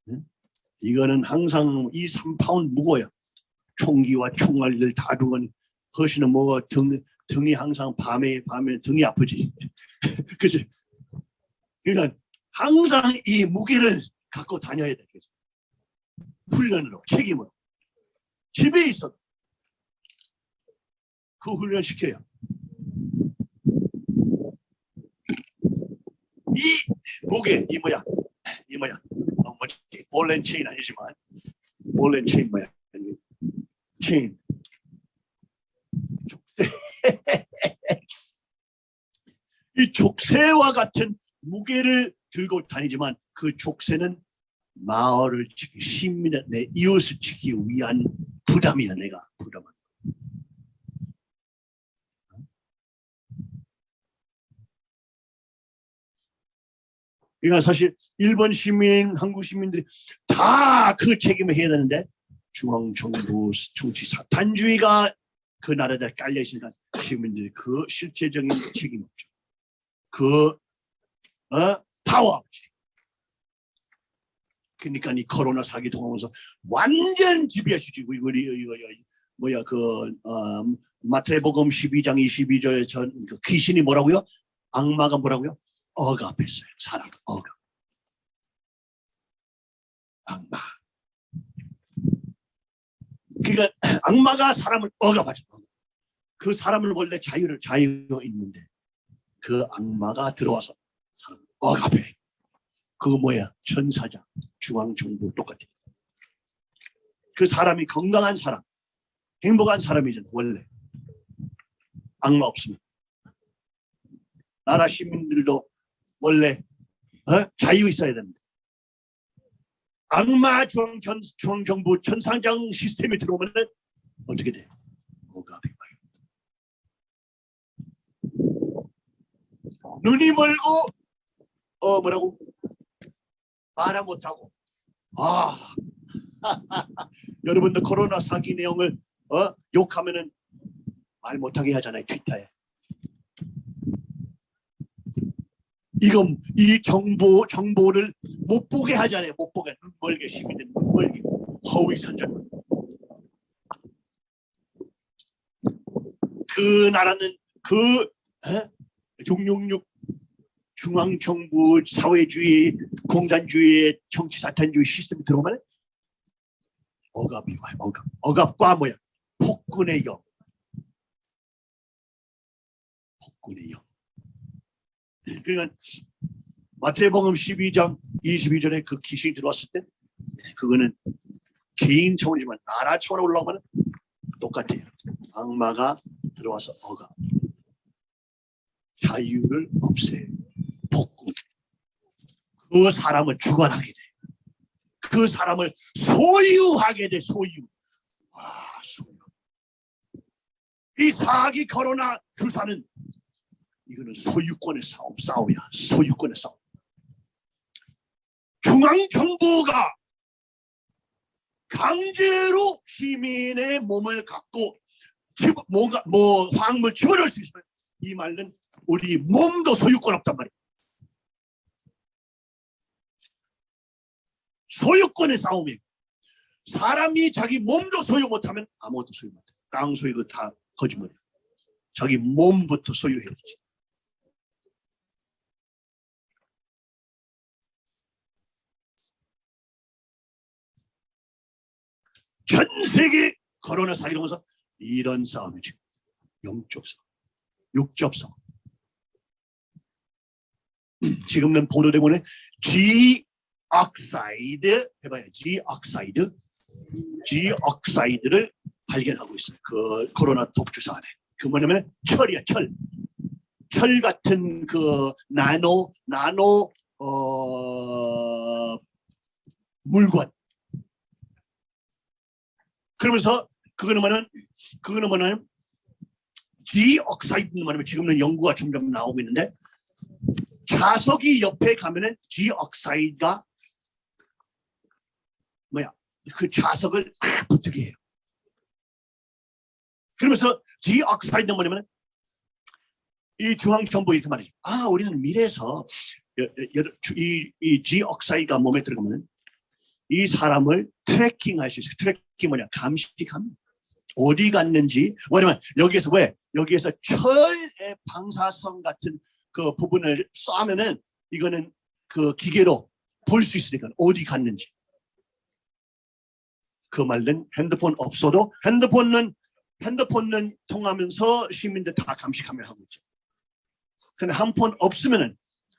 네? 이거는 항상 이 3파운 무거워요. 총기와 총알들 다 두거니 허시는 뭐 등, 등이 항상 밤에 밤에 등이 아프지. 그치? 그러니까 항상 이 무게를 갖고 다녀야 돼. 그래서. 훈련으로 책임으로. 집에 있어 그 훈련 시켜요. 이 목에 이 뭐야 이 뭐야 어, 뭐지? ball and chain 아니지만 ball and chain 뭐야 체인. 이 족쇄와 같은 무게를 들고 다니지만 그 족쇄는 마을을 지키 시민의 내 이웃을 지키기 위한 부담이야 내가 부담은 그러니까 사실 일본 시민 한국 시민들이 다 그 책임을 해야 되는데 중앙 정부 정치 사탄주의가 그 나라에 깔려 있으니까 시민들이 그 실제적인 책임 없죠. 그 어? 파워 없지 그러니까 이 코로나 사기 통하면서 완전 지배하시고 이거 이거 뭐야 그 어, 마태복음 12장 22절에 전 그 귀신이 뭐라고요? 악마가 뭐라고요? 억압했어요. 사람 억압. 악마. 그러니까 악마가 사람을 억압하죠. 그 사람을 원래 자유를 자유가 있는데 그 악마가 들어와서 사람을 억압해. 그거 뭐야? 천사장, 중앙정부 똑같아. 그 사람이 건강한 사람, 행복한 사람이잖아 원래. 악마 없으면. 나라 시민들도 원래 어? 자유 있어야 됩니다. 악마 중앙정부 천상장 시스템이 들어오면 어떻게 돼? 억압이 와요. 눈이 멀고 어 뭐라고 말을 못하고. 아. 여러분들 코로나 사기 내용을 어? 욕하면은 말 못하게 하잖아요 트위터에. 이거 이 정보 정보를 못 보게 하잖아요 못 보게. 눈 멀게 시민들 눈 멀게. 허위 선전. 그 나라는 그 어? 666 중앙정부 사회주의 공산주의의 정치 사탄주의 시스템이 들어오면 억압이 와요 억압. 억압과 뭐야? 폭군의 영 폭군의 영 그러니까 마태복음 12장 22절에 그 귀신이 들어왔을 때 그거는 개인 차원이지만 나라 차원으로 올라오면 똑같아요. 악마가 들어와서 억압. 자유를 없애요 복구. 그 사람을 주관하게 돼. 그 사람을 소유하게 돼, 소유. 와, 소유. 이 사기 코로나 주사는 이거는 소유권의 싸움, 싸움이야. 소유권의 싸움. 중앙정부가 강제로 시민의 몸을 갖고 집, 뭔가 뭐 화학물 집어넣을 수 있어요. 이 말은 우리 몸도 소유권 없단 말이야. 소유권의 싸움이고 사람이 자기 몸도 소유 못하면 아무것도 소유 못해. 땅 소유 그다 거짓말이야. 자기 몸부터 소유해야 되지. 전 세계 코로나 사기로면서 이런 싸움이 지금 영적 싸움, 싸움. 지금은 보도되고는 G 해봐요. G oxide, G oxide를 발견하고 있어요. 그 코로나 독주사 안에. 그 뭐냐면 철이야, 철. 철 같은 그 나노 나노 어 물건. 그러면서 그거는 뭐냐면 그거는 뭐냐면 G oxide는 뭐냐면 지금은 연구가 점점 나오고 있는데 자석이 옆에 가면은 G oxide가 뭐야 그 자석을 탁 붙게 해요. 그러면서 G oxide는 뭐냐면 이 중앙 정보 이렇게 말해요. 아 우리는 미래에서 이, 이 G oxide가 몸에 들어가면 이 사람을 tracking 할 수 있어요. tracking 뭐냐 감시합니다. 어디 갔는지 왜냐면 여기에서 왜 여기에서 철의 방사성 같은 그 부분을 쏴면은 이거는 그 기계로 볼 수 있으니까 어디 갔는지 그 말은 핸드폰 없어도 핸드폰은 핸드폰은 통하면서 시민들 다 감시하며 하고 있죠. 근데 핸드폰 없으면은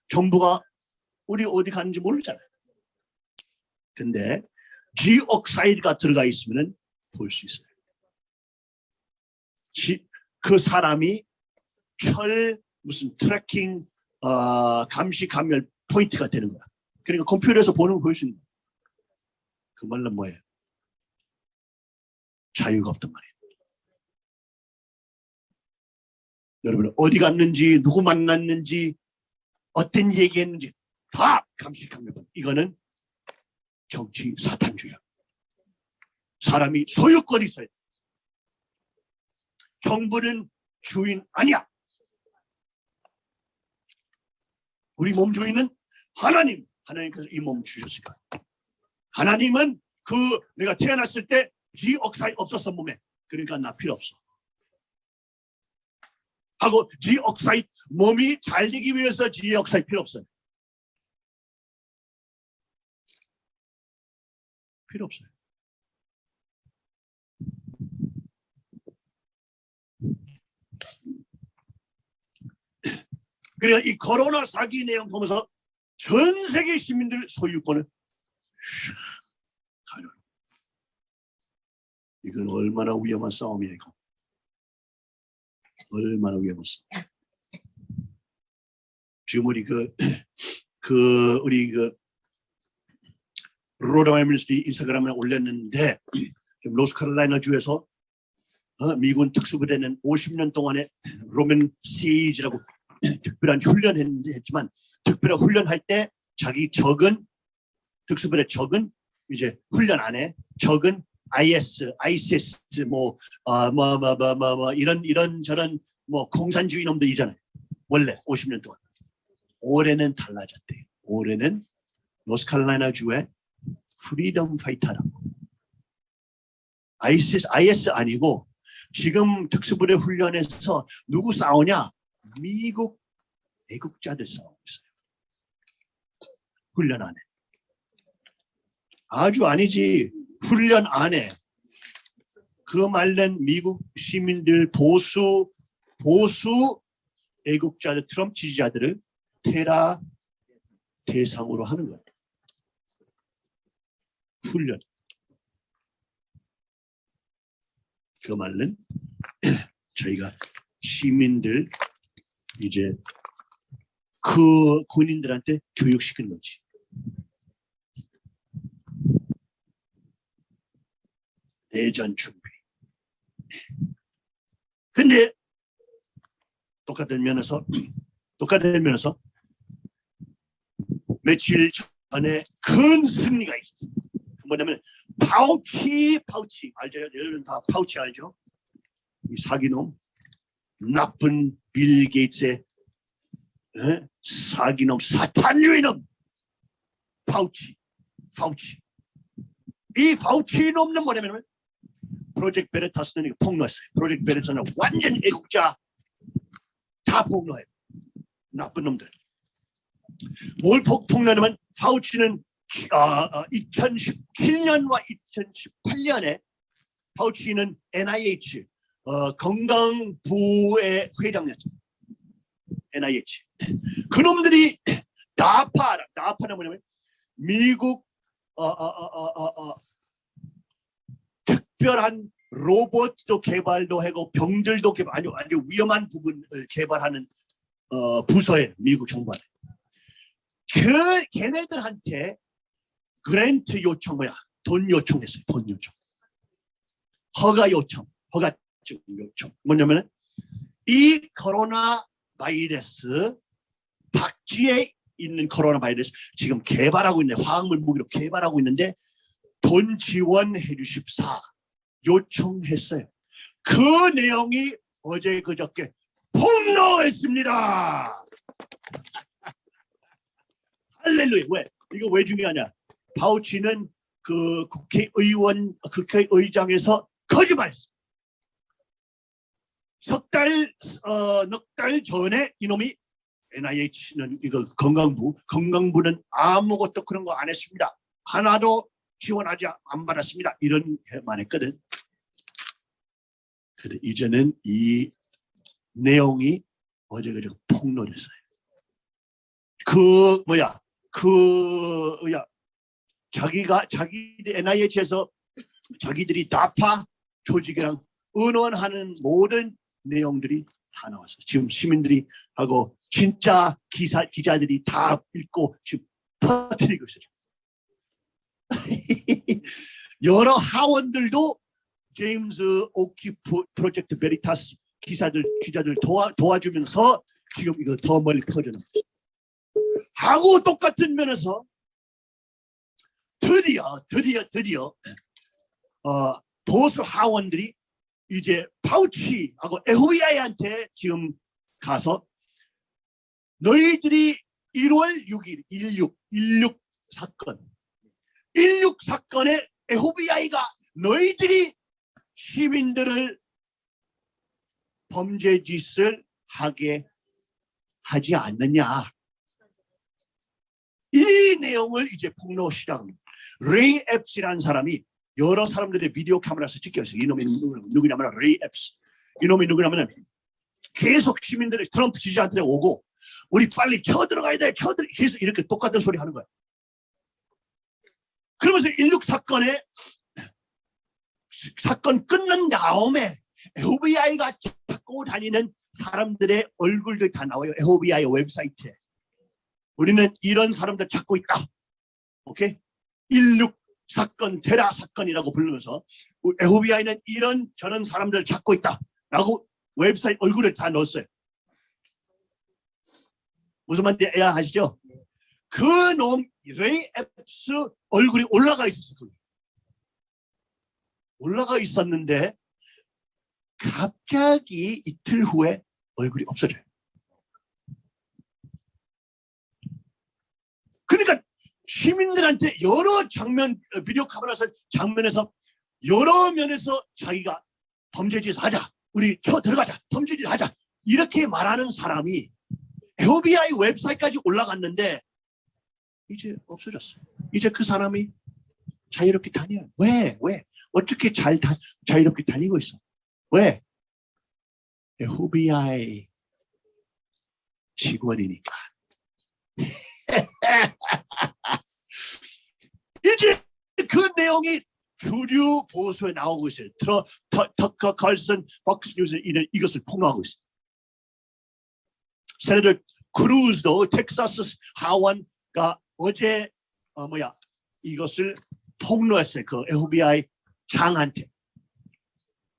정부가 우리 어디 갔는지 모르잖아요. 근데 G oxide가 들어가 있으면은 볼 수 있어요. 지- 그 사람이 철 무슨 tracking 어, 감시 감열 포인트가 되는 거야. 그러니까 컴퓨터에서 보는 거볼수 있는 거야. 그 말은 뭐예요? 자유가 없단 말이에요. 여러분 어디 갔는지 누구 만났는지 어떤 얘기했는지 다 포인트. 이거는 정치 사탄주의야. 사람이 소유권이 있어요. 정부는 주인 아니야. 우리 몸 주인은 하나님. 하나님께서 이 몸 주셨으니까. 하나님은 그 내가 태어났을 때 지억사이 없었어 몸에. 그러니까 나 필요 없어. 하고 지억사이 몸이 잘 되기 위해서 지억사이 필요 없어요. 필요 없어요. 그러니까 이 코로나 사기 내용 보면서 전 세계 시민들 소유권을 가려. 이건 얼마나 위험한 싸움이야 이거. 얼마나 위험한 싸움. 지금 우리 그, 그 우리 그 Rod of Iron Ministries 인스타그램에 올렸는데 지금 노스카롤라이나 주에서 어, 미군 특수부대는 50년 동안에 Robin Sage라고 특별한 훈련했는데 했지만 특별한 훈련할 때 자기 적은 특수부대 적은 이제 훈련 안에 적은 IS, ISIS 뭐뭐뭐뭐 뭐 뭐, 뭐, 이런 이런 저런 뭐 공산주의 놈들이잖아요. 원래 50년 동안. 올해는 달라졌대. 올해는 노스칼라이나 주의 freedom fighter라고. ISIS, IS 아니고 지금 특수부대 훈련에서 누구 싸우냐? 미국 애국자들 싸우고 있어요. 훈련 안에. 아주 아니지. 훈련 안에. 그 말은 미국 시민들 보수 보수 애국자들 트럼프 지지자들을 테라 대상으로 하는 거예요. 훈련. 그 말은 저희가 시민들 이제 그 군인들한테 교육시키는 거지. 대전 준비. 근데 똑같은 면에서 똑같은 면에서 며칠 전에 큰 승리가 있었어요. 뭐냐면 파우치 파우치 알죠? 여러분 다 파우치 알죠? 이 사기놈 나쁜 빌 게이츠의 에? 사기놈 사탄 유인놈 파우치 파우치. 이 파우치 놈은 뭐냐면 Project Veritas는 폭로했어요. Project Veritas는 완전 애국자 다 폭로해요. 나쁜 놈들. 뭘 폭, 폭로하냐면 파우치는 아, 2017년과 2018년에 파우치는 NIH 어, 건강부의 회장이었죠. NIH. 그놈들이 나파, 나파는 뭐냐면 미국 어, 어, 어, 어, 어, 어, 특별한 로봇도 개발도 하고 병들도 개발 아주 아주 위험한 부분을 개발하는 어, 부서에 미국 정부에 그 걔네들한테 그랜트 요청 뭐야 돈 요청했어요 돈 요청. 허가 요청 허가증 요청. 뭐냐면은 이 코로나 바이러스 박쥐에 있는 코로나 바이러스 지금 개발하고 있는 화학물 무기로 개발하고 있는데 돈 지원해 주십사 요청했어요. 그 내용이 어제 그저께 폭로했습니다. 할렐루야. 왜? 이거 왜 중요하냐? 파우치는 그 국회의원, 국회의장에서 거짓말했어. 석 달, 어, 넉달 전에 이놈이 NIH는 이거 건강부, 건강부는 아무것도 그런 거 안 했습니다. 하나도 지원하지 안 받았습니다. 이런 말 했거든. 근데 이제는 이 내용이 어제 그저 폭로됐어요. 그 뭐야 그 뭐야 자기가 자기 NIH에서 자기들이 나파 조직이랑 의논하는 모든 내용들이 다 나왔어요. 지금 시민들이 하고 진짜 기사 기자들이 다 읽고 지금 퍼뜨리고 있어요. 여러 하원들도 제임스 오키프 프로젝트 베리타스 기사들 기자들 도와 도와주면서 지금 이거 더 멀리 퍼져나갔어요. 하고 똑같은 면에서 드디어 드디어 드디어 어, 보수 하원들이 이제 파우치하고 FBI한테 지금 가서 너희들이 1월 6일 16 16 사건 16 사건에 FBI가 너희들이 시민들을 범죄 짓을 하게 하지 않느냐 이 내용을 이제 폭로 시작합니다. 레이 앱스라는 사람이 여러 사람들의 비디오 카메라에서 찍혀 있어요. 이놈이 누구- 누구냐면 레이 앱스. 이놈이 누구냐면 계속 시민들이 트럼프 지지자한테 오고 우리 빨리 켜 들어가야 돼. 켜 들어 계속 이렇게 똑같은 소리 하는 거야. 그러면서 16 사건에 사건 끝난 다음에 FBI가 찾고 다니는 사람들의 얼굴들이 다 나와요. FBI 웹사이트에. 우리는 이런 사람들 찾고 있다. 오케이? 16 사건, 테라 사건이라고 부르면서 FBI는 이런 저런 사람들 찾고 있다. 라고 웹사이트 얼굴을 다 넣었어요. 무슨 말인지 이해하시죠? 그 놈, 레이 앱스 얼굴이 올라가 있었어요. 올라가 있었는데 갑자기 이틀 후에 얼굴이 없어져요. 그러니까 시민들한테 여러 장면 어, 비디오 카메라에서 장면에서 여러 면에서 자기가 범죄짓 하자 우리 쳐 들어가자 범죄짓 하자 이렇게 말하는 사람이 FBI 웹사이트까지 올라갔는데 이제 없어졌어요 이제 그 사람이 자유롭게 다녀요 왜? 왜? 어떻게 잘 다, 자유롭게 다니고 있어 왜? FBI 직원이니까 이제 그 내용이 주류 보수에 나오고 있어요. 트러, 터, 터커 칼슨 Fox News 이는 이것을 폭로하고 있어요. Senator 크루즈도 텍사스 하원가 어제 어 뭐야 이것을 폭로했어요. 그 FBI 장한테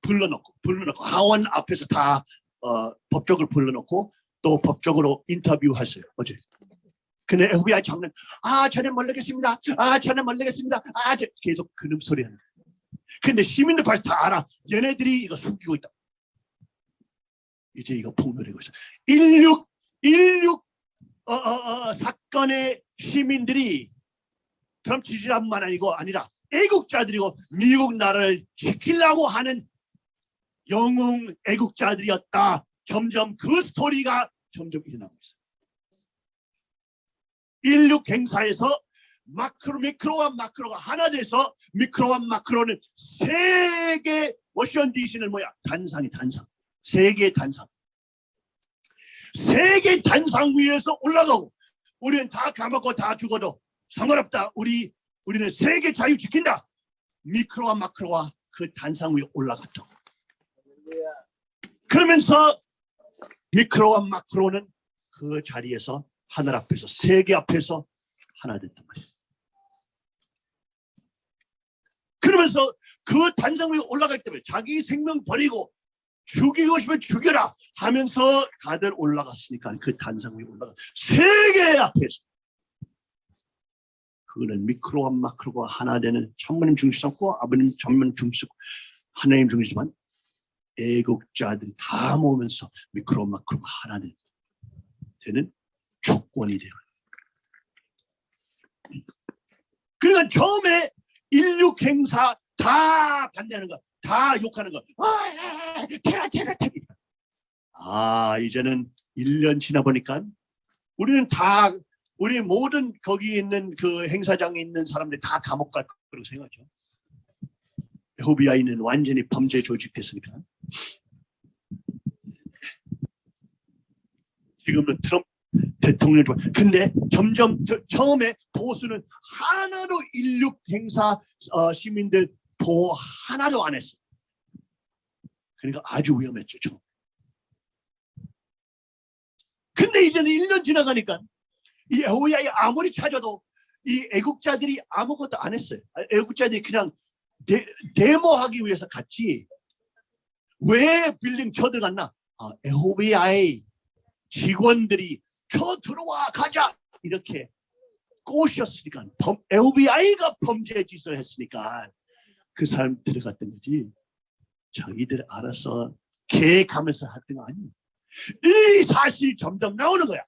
불러놓고 불러놓고 하원 앞에서 다 어, 법적으로 불러놓고 또 법적으로 인터뷰했어요. 어제. 근데 FBI 장관 아 저는 모르겠습니다. 아 저는 모르겠습니다. 아 저, 계속 그놈 소리 하는. 근데 시민들 벌써 다 알아. 얘네들이 이거 숨기고 있다. 이제 이거 폭로되고 있어. 16 16 어, 어, 어, 사건의 시민들이 트럼프 지지자뿐만 아니고 아니라 애국자들이고 미국 나라를 지키려고 하는 영웅 애국자들이었다. 점점 그 스토리가 점점 일어나고 있어요. 16 행사에서 마크로 미크로와 마크로가 하나 돼서 미크로와 마크로는 세계 워싱턴 DC는 뭐야? 단상이 단상. 세계 단상. 세계 단상 위에서 올라가고 우리는 다 까먹고 다 죽어도 상관없다. 우리 우리는 세계 자유 지킨다. 미크로와 마크로와 그 단상 위에 올라갔다. 그러면서 미크로와 마크로는 그 자리에서 하늘 앞에서 세계 앞에서 하나 됐단 말이에요. 그러면서 그 단상 위에 올라갈 때면 자기 생명 버리고 죽이고 싶으면 죽여라 하면서 다들 올라갔으니까 그 단상 위에 올라가 세계 앞에서 그거는 미크로와 마크로가 하나 되는 천문님 중심 삼고 아버님 천문 중심 하나님 중심만 애국자들이 다 모으면서 미크로 마크로가 하나 되는, 조건이 돼요. 그러니까 처음에 인류 행사 다 반대하는 거, 다 욕하는 거. 아, 테라 테라 테라. 아 이제는 1년 지나 보니까 우리는 다 우리 모든 거기 있는 그 행사장에 있는 사람들이 다 감옥 갈 거라고 생각하죠. FBI는 완전히 범죄 조직됐으니까. 지금은 트럼프 대통령. 근데 점점 저- 처음에 보수는 하나도 16 행사 어, 시민들 보호 하나도 안 했어. 그러니까 아주 위험했죠. 처음. 근데 이제는 1년 지나가니까 이 FBI 아무리 찾아도 이 애국자들이 아무것도 안 했어요. 아, 애국자들이 그냥 데, 데모하기 위해서 갔지. 왜 빌딩 쳐들어갔나? 아, FBI 직원들이 쳐 들어와 가자 이렇게 꼬셨으니까 범, FBI가 범죄 짓을 했으니까 그 사람 들어갔던 거지. 자기들 알아서 계획하면서 했던 거 아니에요. 이 사실이 점점 나오는 거야. 이야.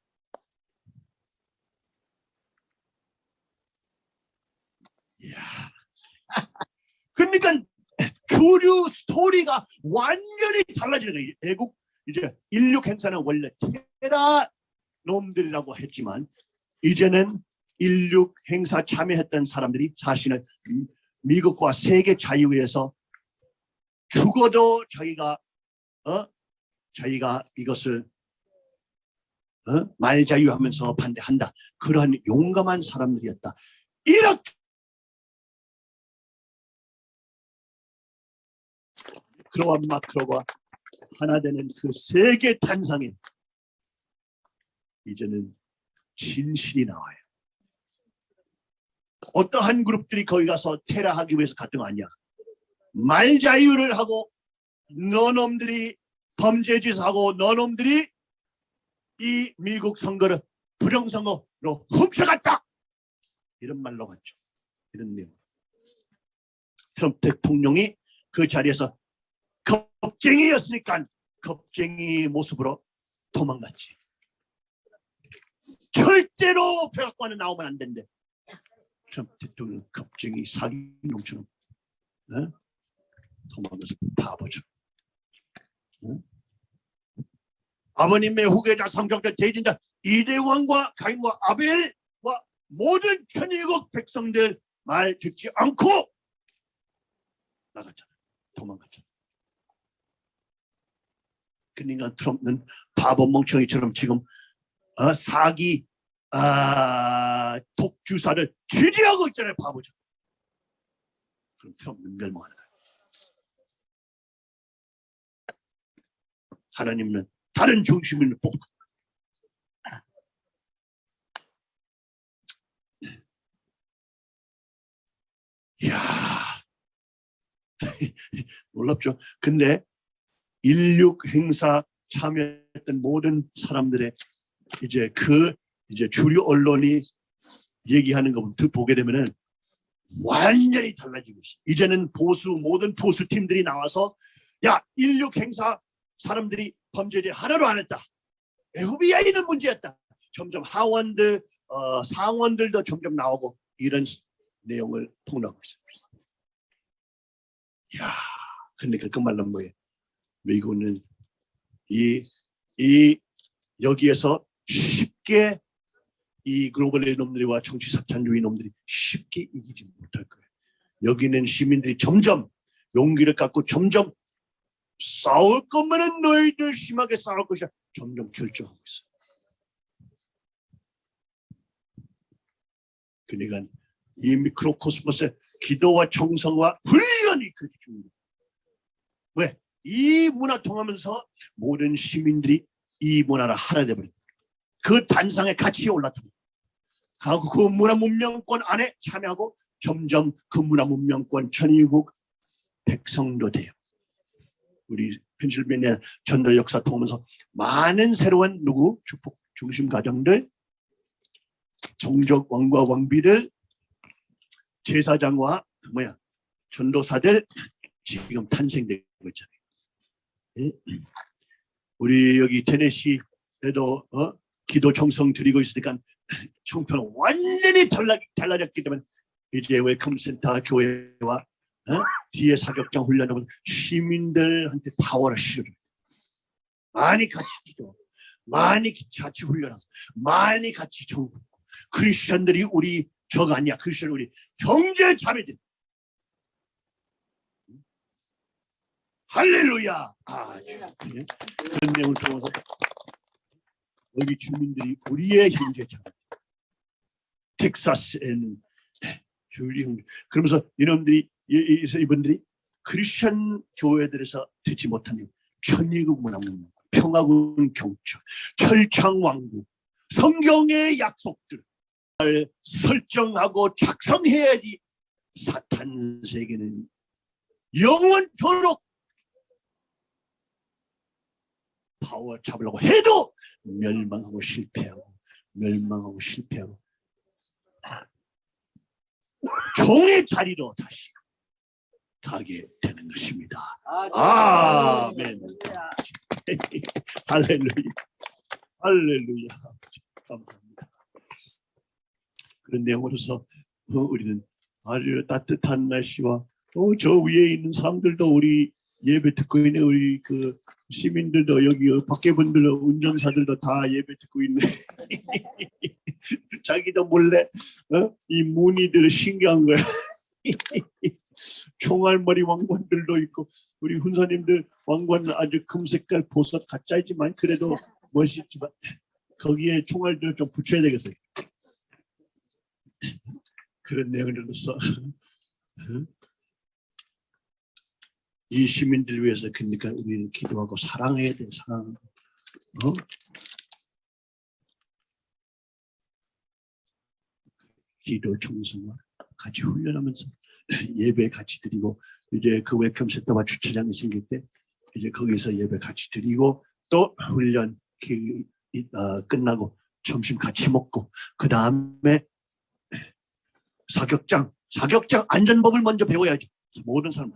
그러니까 주류 스토리가 완전히 달라지는 거예요. 애국 이제 인류 행사는 원래 테라 놈들이라고 했지만 이제는 인류 행사 참여했던 사람들이 사실은 미국과 세계 자유에서 죽어도 자기가 어 자기가 이것을 어? 말 자유하면서 반대한다 그런 용감한 사람들이었다 이렇게 크로와 마크로가 하나 되는 그 세계 탄상에 이제는 진실이 나와요. 어떠한 그룹들이 거기 가서 테러하기 위해서 갔던 거 아니야. 말 자유를 하고 너놈들이 범죄 짓 하고 너놈들이 이 미국 선거를 부정선거로 훔쳐갔다. 이런 말로 갔죠. 이런 내용. 트럼프 대통령이 그 자리에서 겁쟁이였으니까 겁쟁이 모습으로 도망갔지. 절대로 백악관에 나오면 안 된대. 트럼프 대통령 겁쟁이 사기놈처럼 어? 도망가서 바보죠. 어? 아버님의 후계자 성적자 대진자 이대왕과 가인과 아벨과 모든 천일국 백성들 말 듣지 않고 나갔잖아. 도망갔잖아. 그러니까 트럼프는 바보 멍청이처럼 지금 어, 사기 아, 독주사를 지지하고 있잖아요 바보죠. 그럼 트럼프는 멸망하는 거예요 하나님은 다른 중심을 뽑고. 이야. 놀랍죠? 근데 16 행사 참여했던 모든 사람들의 이제 그 이제 주류 언론이 얘기하는 거 보게 되면은 완전히 달라지고 있어. 이제는 보수 모든 보수 팀들이 나와서 야 16 행사 사람들이 범죄를 하나도 안 했다. FBI는 문제였다. 점점 하원들 어, 상원들도 점점 나오고 이런 내용을 폭로하고 있습니다. 야, 그러니까 그 말은 뭐예요? 미국은 이, 이 여기에서 쉽게 이 글로벌의 놈들과 정치 사탄주의 놈들이 쉽게 이기지 못할 거예요. 여기는 시민들이 점점 용기를 갖고 점점 싸울 거면은 너희들 심하게 싸울 것이야. 점점 결정하고 있어. 그러니까 이 미크로코스모스의 기도와 정성과 훈련이 그렇게 중요해요. 왜? 이 문화 통하면서 모든 시민들이 이 문화를 하나 돼버린다. 그 단상의 가치에 올라타고 그 문화 문명권 안에 참여하고 점점 그 문화 문명권 천의국 백성도 돼요. 우리 펜실베니아 전도 역사 통하면서 많은 새로운 누구 축복 중심 가정들 종족 왕과 왕비들 제사장과 뭐야 전도사들 지금 탄생되고 있잖아요. 예? 우리 여기 테네시에도 어? 기도 정성 드리고 있으니까 총평은 완전히 달라, 달라졌기 때문에 이제 welcome center 교회와 어? 뒤에 사격장 훈련하면 시민들한테 파워를 실어 많이 같이 기도 많이 같이 훈련하고 많이 같이 정부 크리스천들이 우리 저가 아니야 크리스천 우리 형제 자매들 할렐루야. 아 예. 그런 내용을 통해서 여기 주민들이 우리의 형제 자매 텍사스에는 주리 형제. 그러면서 이놈들이 이- 이분들이 크리스천 교회들에서 듣지 못한 일, 천의국 문화문 평화군 경찰 철창왕국 성경의 약속들 을 설정하고 작성해야지 사탄 세계는 영원토록 파워 잡으려고 해도 멸망하고 실패하고 멸망하고 실패하고 종의 자리로 다시 가게 되는 것입니다. 아멘. 할렐루야. 할렐루야. 감사합니다. 그런 내용으로서 어, 우리는 아주 따뜻한 날씨와 어, 저 위에 있는 사람들도 우리 예배 듣고 있는 우리 그 시민들도 여기 밖에 분들 운전사들도 다 예배 듣고 있네. 자기도 몰래 어? 이 무늬들 신기한 거야. 총알머리 왕관들도 있고 우리 훈사님들 왕관은 아주 금색깔 보석 가짜이지만 그래도 멋있지만 거기에 총알들을 좀 붙여야 되겠어요. 그런 내용을 들어서 이 시민들 위해서 그러니까 우리는 기도하고 사랑해야 돼 사랑. 어? 기도 정성과 같이 훈련하면서 예배 같이 드리고 이제 그 welcome center와 주차장이 생길 때 이제 거기서 예배 같이 드리고 또 훈련 기, 이- 어, 끝나고 점심 같이 먹고 그 다음에 사격장 사격장 안전법을 먼저 배워야지 모든 사람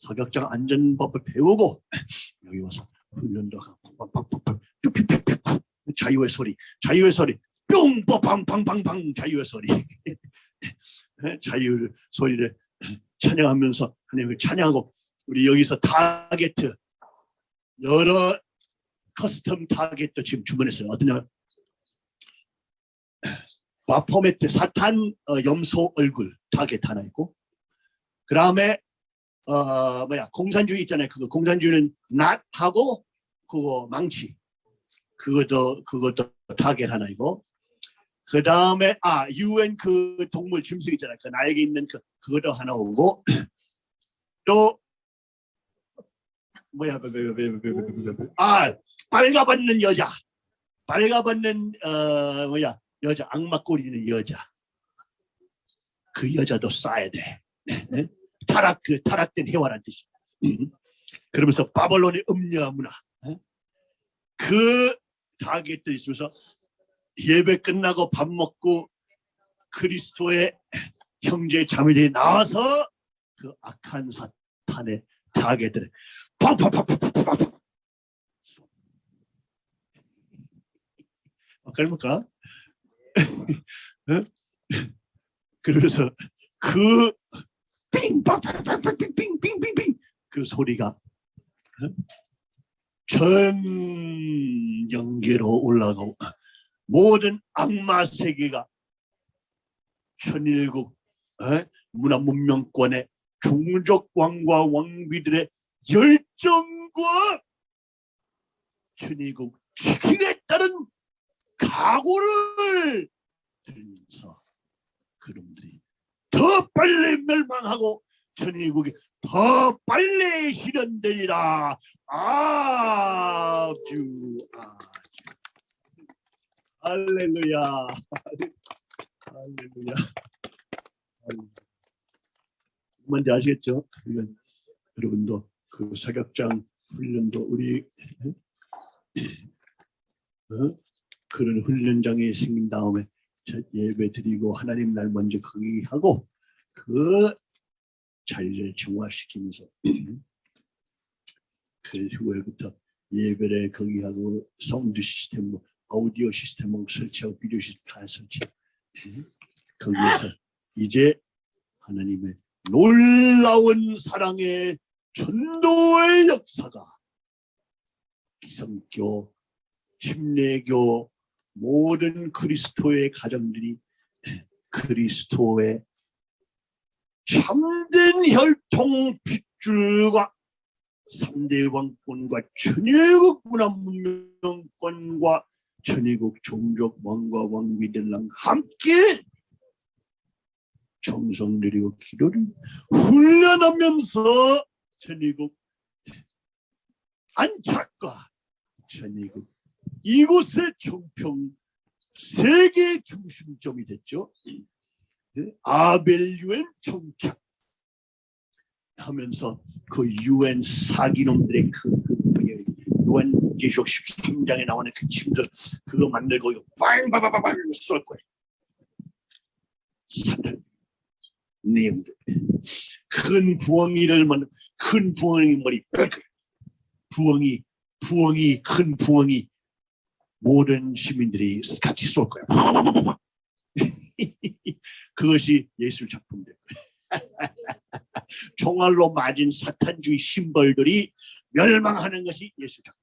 사격장 안전법을 배우고 여기 와서 훈련도 하고 빡빡빡빡 삐삐삐삐 자유의 소리 자유의 소리. 뿅! 뽀팡팡팡팡 자유의 소리. 자유 소리를 찬양하면서 하나님을 찬양하고 우리 여기서 타겟 여러 custom 타겟도 지금 주문했어요. 어떠냐? 바포메트 사탄 어, 염소 얼굴 타겟 하나 있고 그 다음에 어 뭐야 공산주의 있잖아요. 그거 공산주의는 낫하고 그거 망치. 그것도 그것도 타겟 하나 있고 그 다음에 아 UN 그 동물 짐승 있잖아요. 그 날개 있는 그 그것도 하나 오고. 또 뭐야 아 빨가벗는 여자. 빨가벗는 어 뭐야 여자. 악마 꼬리는 여자. 그 여자도 쏴야 돼. 네? 타락 그 타락된 해와란 뜻이 음. 그러면서 바벨론의 음녀 문화 어? 그 타겟도 있으면서 예배 끝나고 밥 먹고 그리스도의 형제 자매들이 나와서 그 악한 사탄의 타겟들을 어, 그럽니까? 어? 그러면서 그 빙빵빵빵빵빙빙빙빙빙. 그 더 빨리 멸망하고 천일국이 더 빨리 실현되리라. 아주 아주. 할렐루야. 할렐루야. 뭔지 아시겠죠? 이건 여러분도 그 사격장 훈련도 우리 어? 그런 훈련장에 생긴 다음에 첫 예배 드리고 하나님 날 먼저 거기 하고 그 자리를 정화시키면서 그 후에부터 예배를 거기 하고 사운드 시스템, 뭐 아우디오 시스템 뭐 설치하고 비디오 시스템 다 설치. 예? 거기에서 이제 하나님의 놀라운 사랑의 전도의 역사가 기성교, 침례교 모든 그리스도의 가정들이 그리스도의 참된 혈통 핏줄과 3대 왕권과 천일국 문화 문명권과 천일국 종족 왕과 왕비들랑 함께 정성 드리고 기도를 훈련하면서 천일국 안착과 천일국 이곳의 정평 세계 중심점이 됐죠. 예? 아벨 유엔 정착 하면서 그 유엔 사기놈들의 그, 그 뭐예요? 유엔 계시록 13장에 나오는 그 침들 그거 만들고 빵바바바방 쏠 거예요. 사탄 내용들 큰 부엉이를 만큰 부엉이 머리. 부엉이 부엉이 큰 부엉이 모든 시민들이 같이 쏠 거야. 그것이 예술 작품들. 총알로 맞은 사탄주의 심벌들이 멸망하는 것이 예술 작품.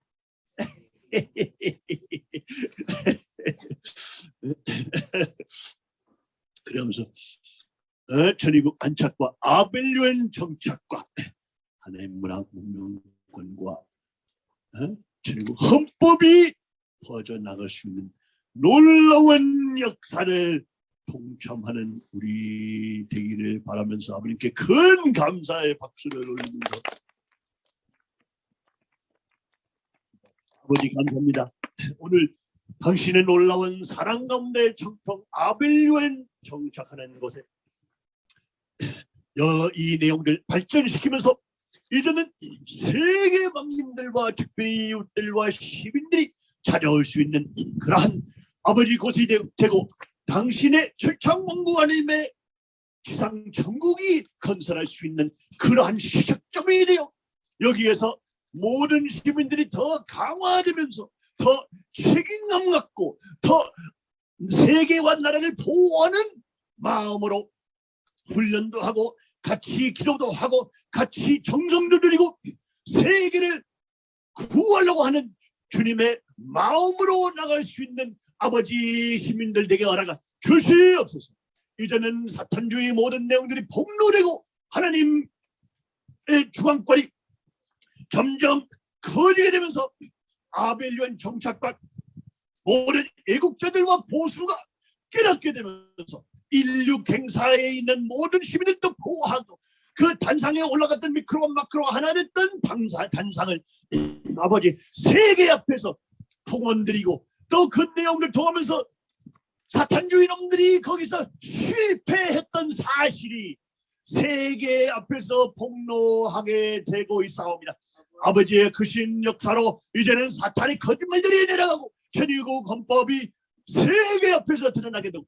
그러면서 어, 천의국 안착과 아벨류엔 정착과 하나의 문화 문명권과 어, 천의국 헌법이 퍼져나갈 수 있는 놀라운 역사를 동참하는 우리 되기를 바라면서 아버님께 큰 감사의 박수를 올리면서 아버지 감사합니다. 오늘 당신의 놀라운 사랑 가운데 정평 아벨유엔 정착하는 곳에 여- 이 내용들 발전시키면서 이제는 세계 망님들과 특별히 이웃들과 시민들이 찾아올 수 있는 그러한 아버지 곳이 되- 되고 당신의 철창왕국 하나님의 지상 천국이 건설할 수 있는 그러한 시작점이 되어 여기에서 모든 시민들이 더 강화되면서 더 책임감 갖고 더 세계와 나라를 보호하는 마음으로 훈련도 하고 같이 기도도 하고 같이 정성도 드리고 세계를 구하려고 하는 주님의 마음으로 나갈 수 있는 아버지 시민들 되게 허락하 주시옵소서. 이제는 사탄주의 모든 내용들이 폭로되고 하나님의 주관권이 점점 커지게 되면서 아벨리온 정착과 모든 애국자들과 보수가 깨닫게 되면서 인류 갱사에 있는 모든 시민들도 보호하고 그 단상에 올라갔던 미크로와 마크로가 하나 됐던 당사, 단상을 아버지 세계 앞에서 통원드리고 또 그 내용을 통하면서 사탄주의 놈들이 거기서 실패했던 사실이 세계 앞에서 폭로하게 되고 있사옵니다. 아버지의 크신 역사로 이제는 사탄의 거짓말들이 내려가고 천일국 헌법이 세계 앞에서 드러나게 되고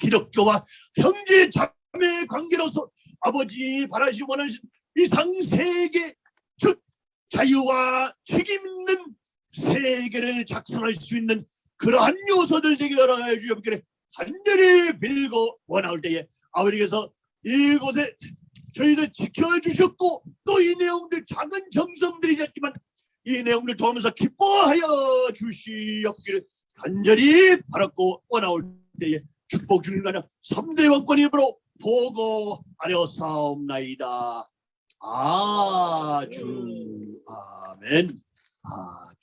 기독교와 형제 자 하나님의 관계로서 아버지 바라시 원하신 이상세계 즉 자유와 책임 있는 세계를 작성할 수 있는 그러한 요소들 되게 하여 주옵기를 한절히 빌고 원하올 때에 아버지께서 이곳에 저희들 지켜주셨고 또 이 내용들 작은 정성들이겠지만 이 내용들 도하면서 기뻐하여 주시옵기를 간절히 바랐고 원하올 때에 축복 주님과는 3대 왕권 힘으로 보고 아려사옵나이다. 아주 아멘. 아멘.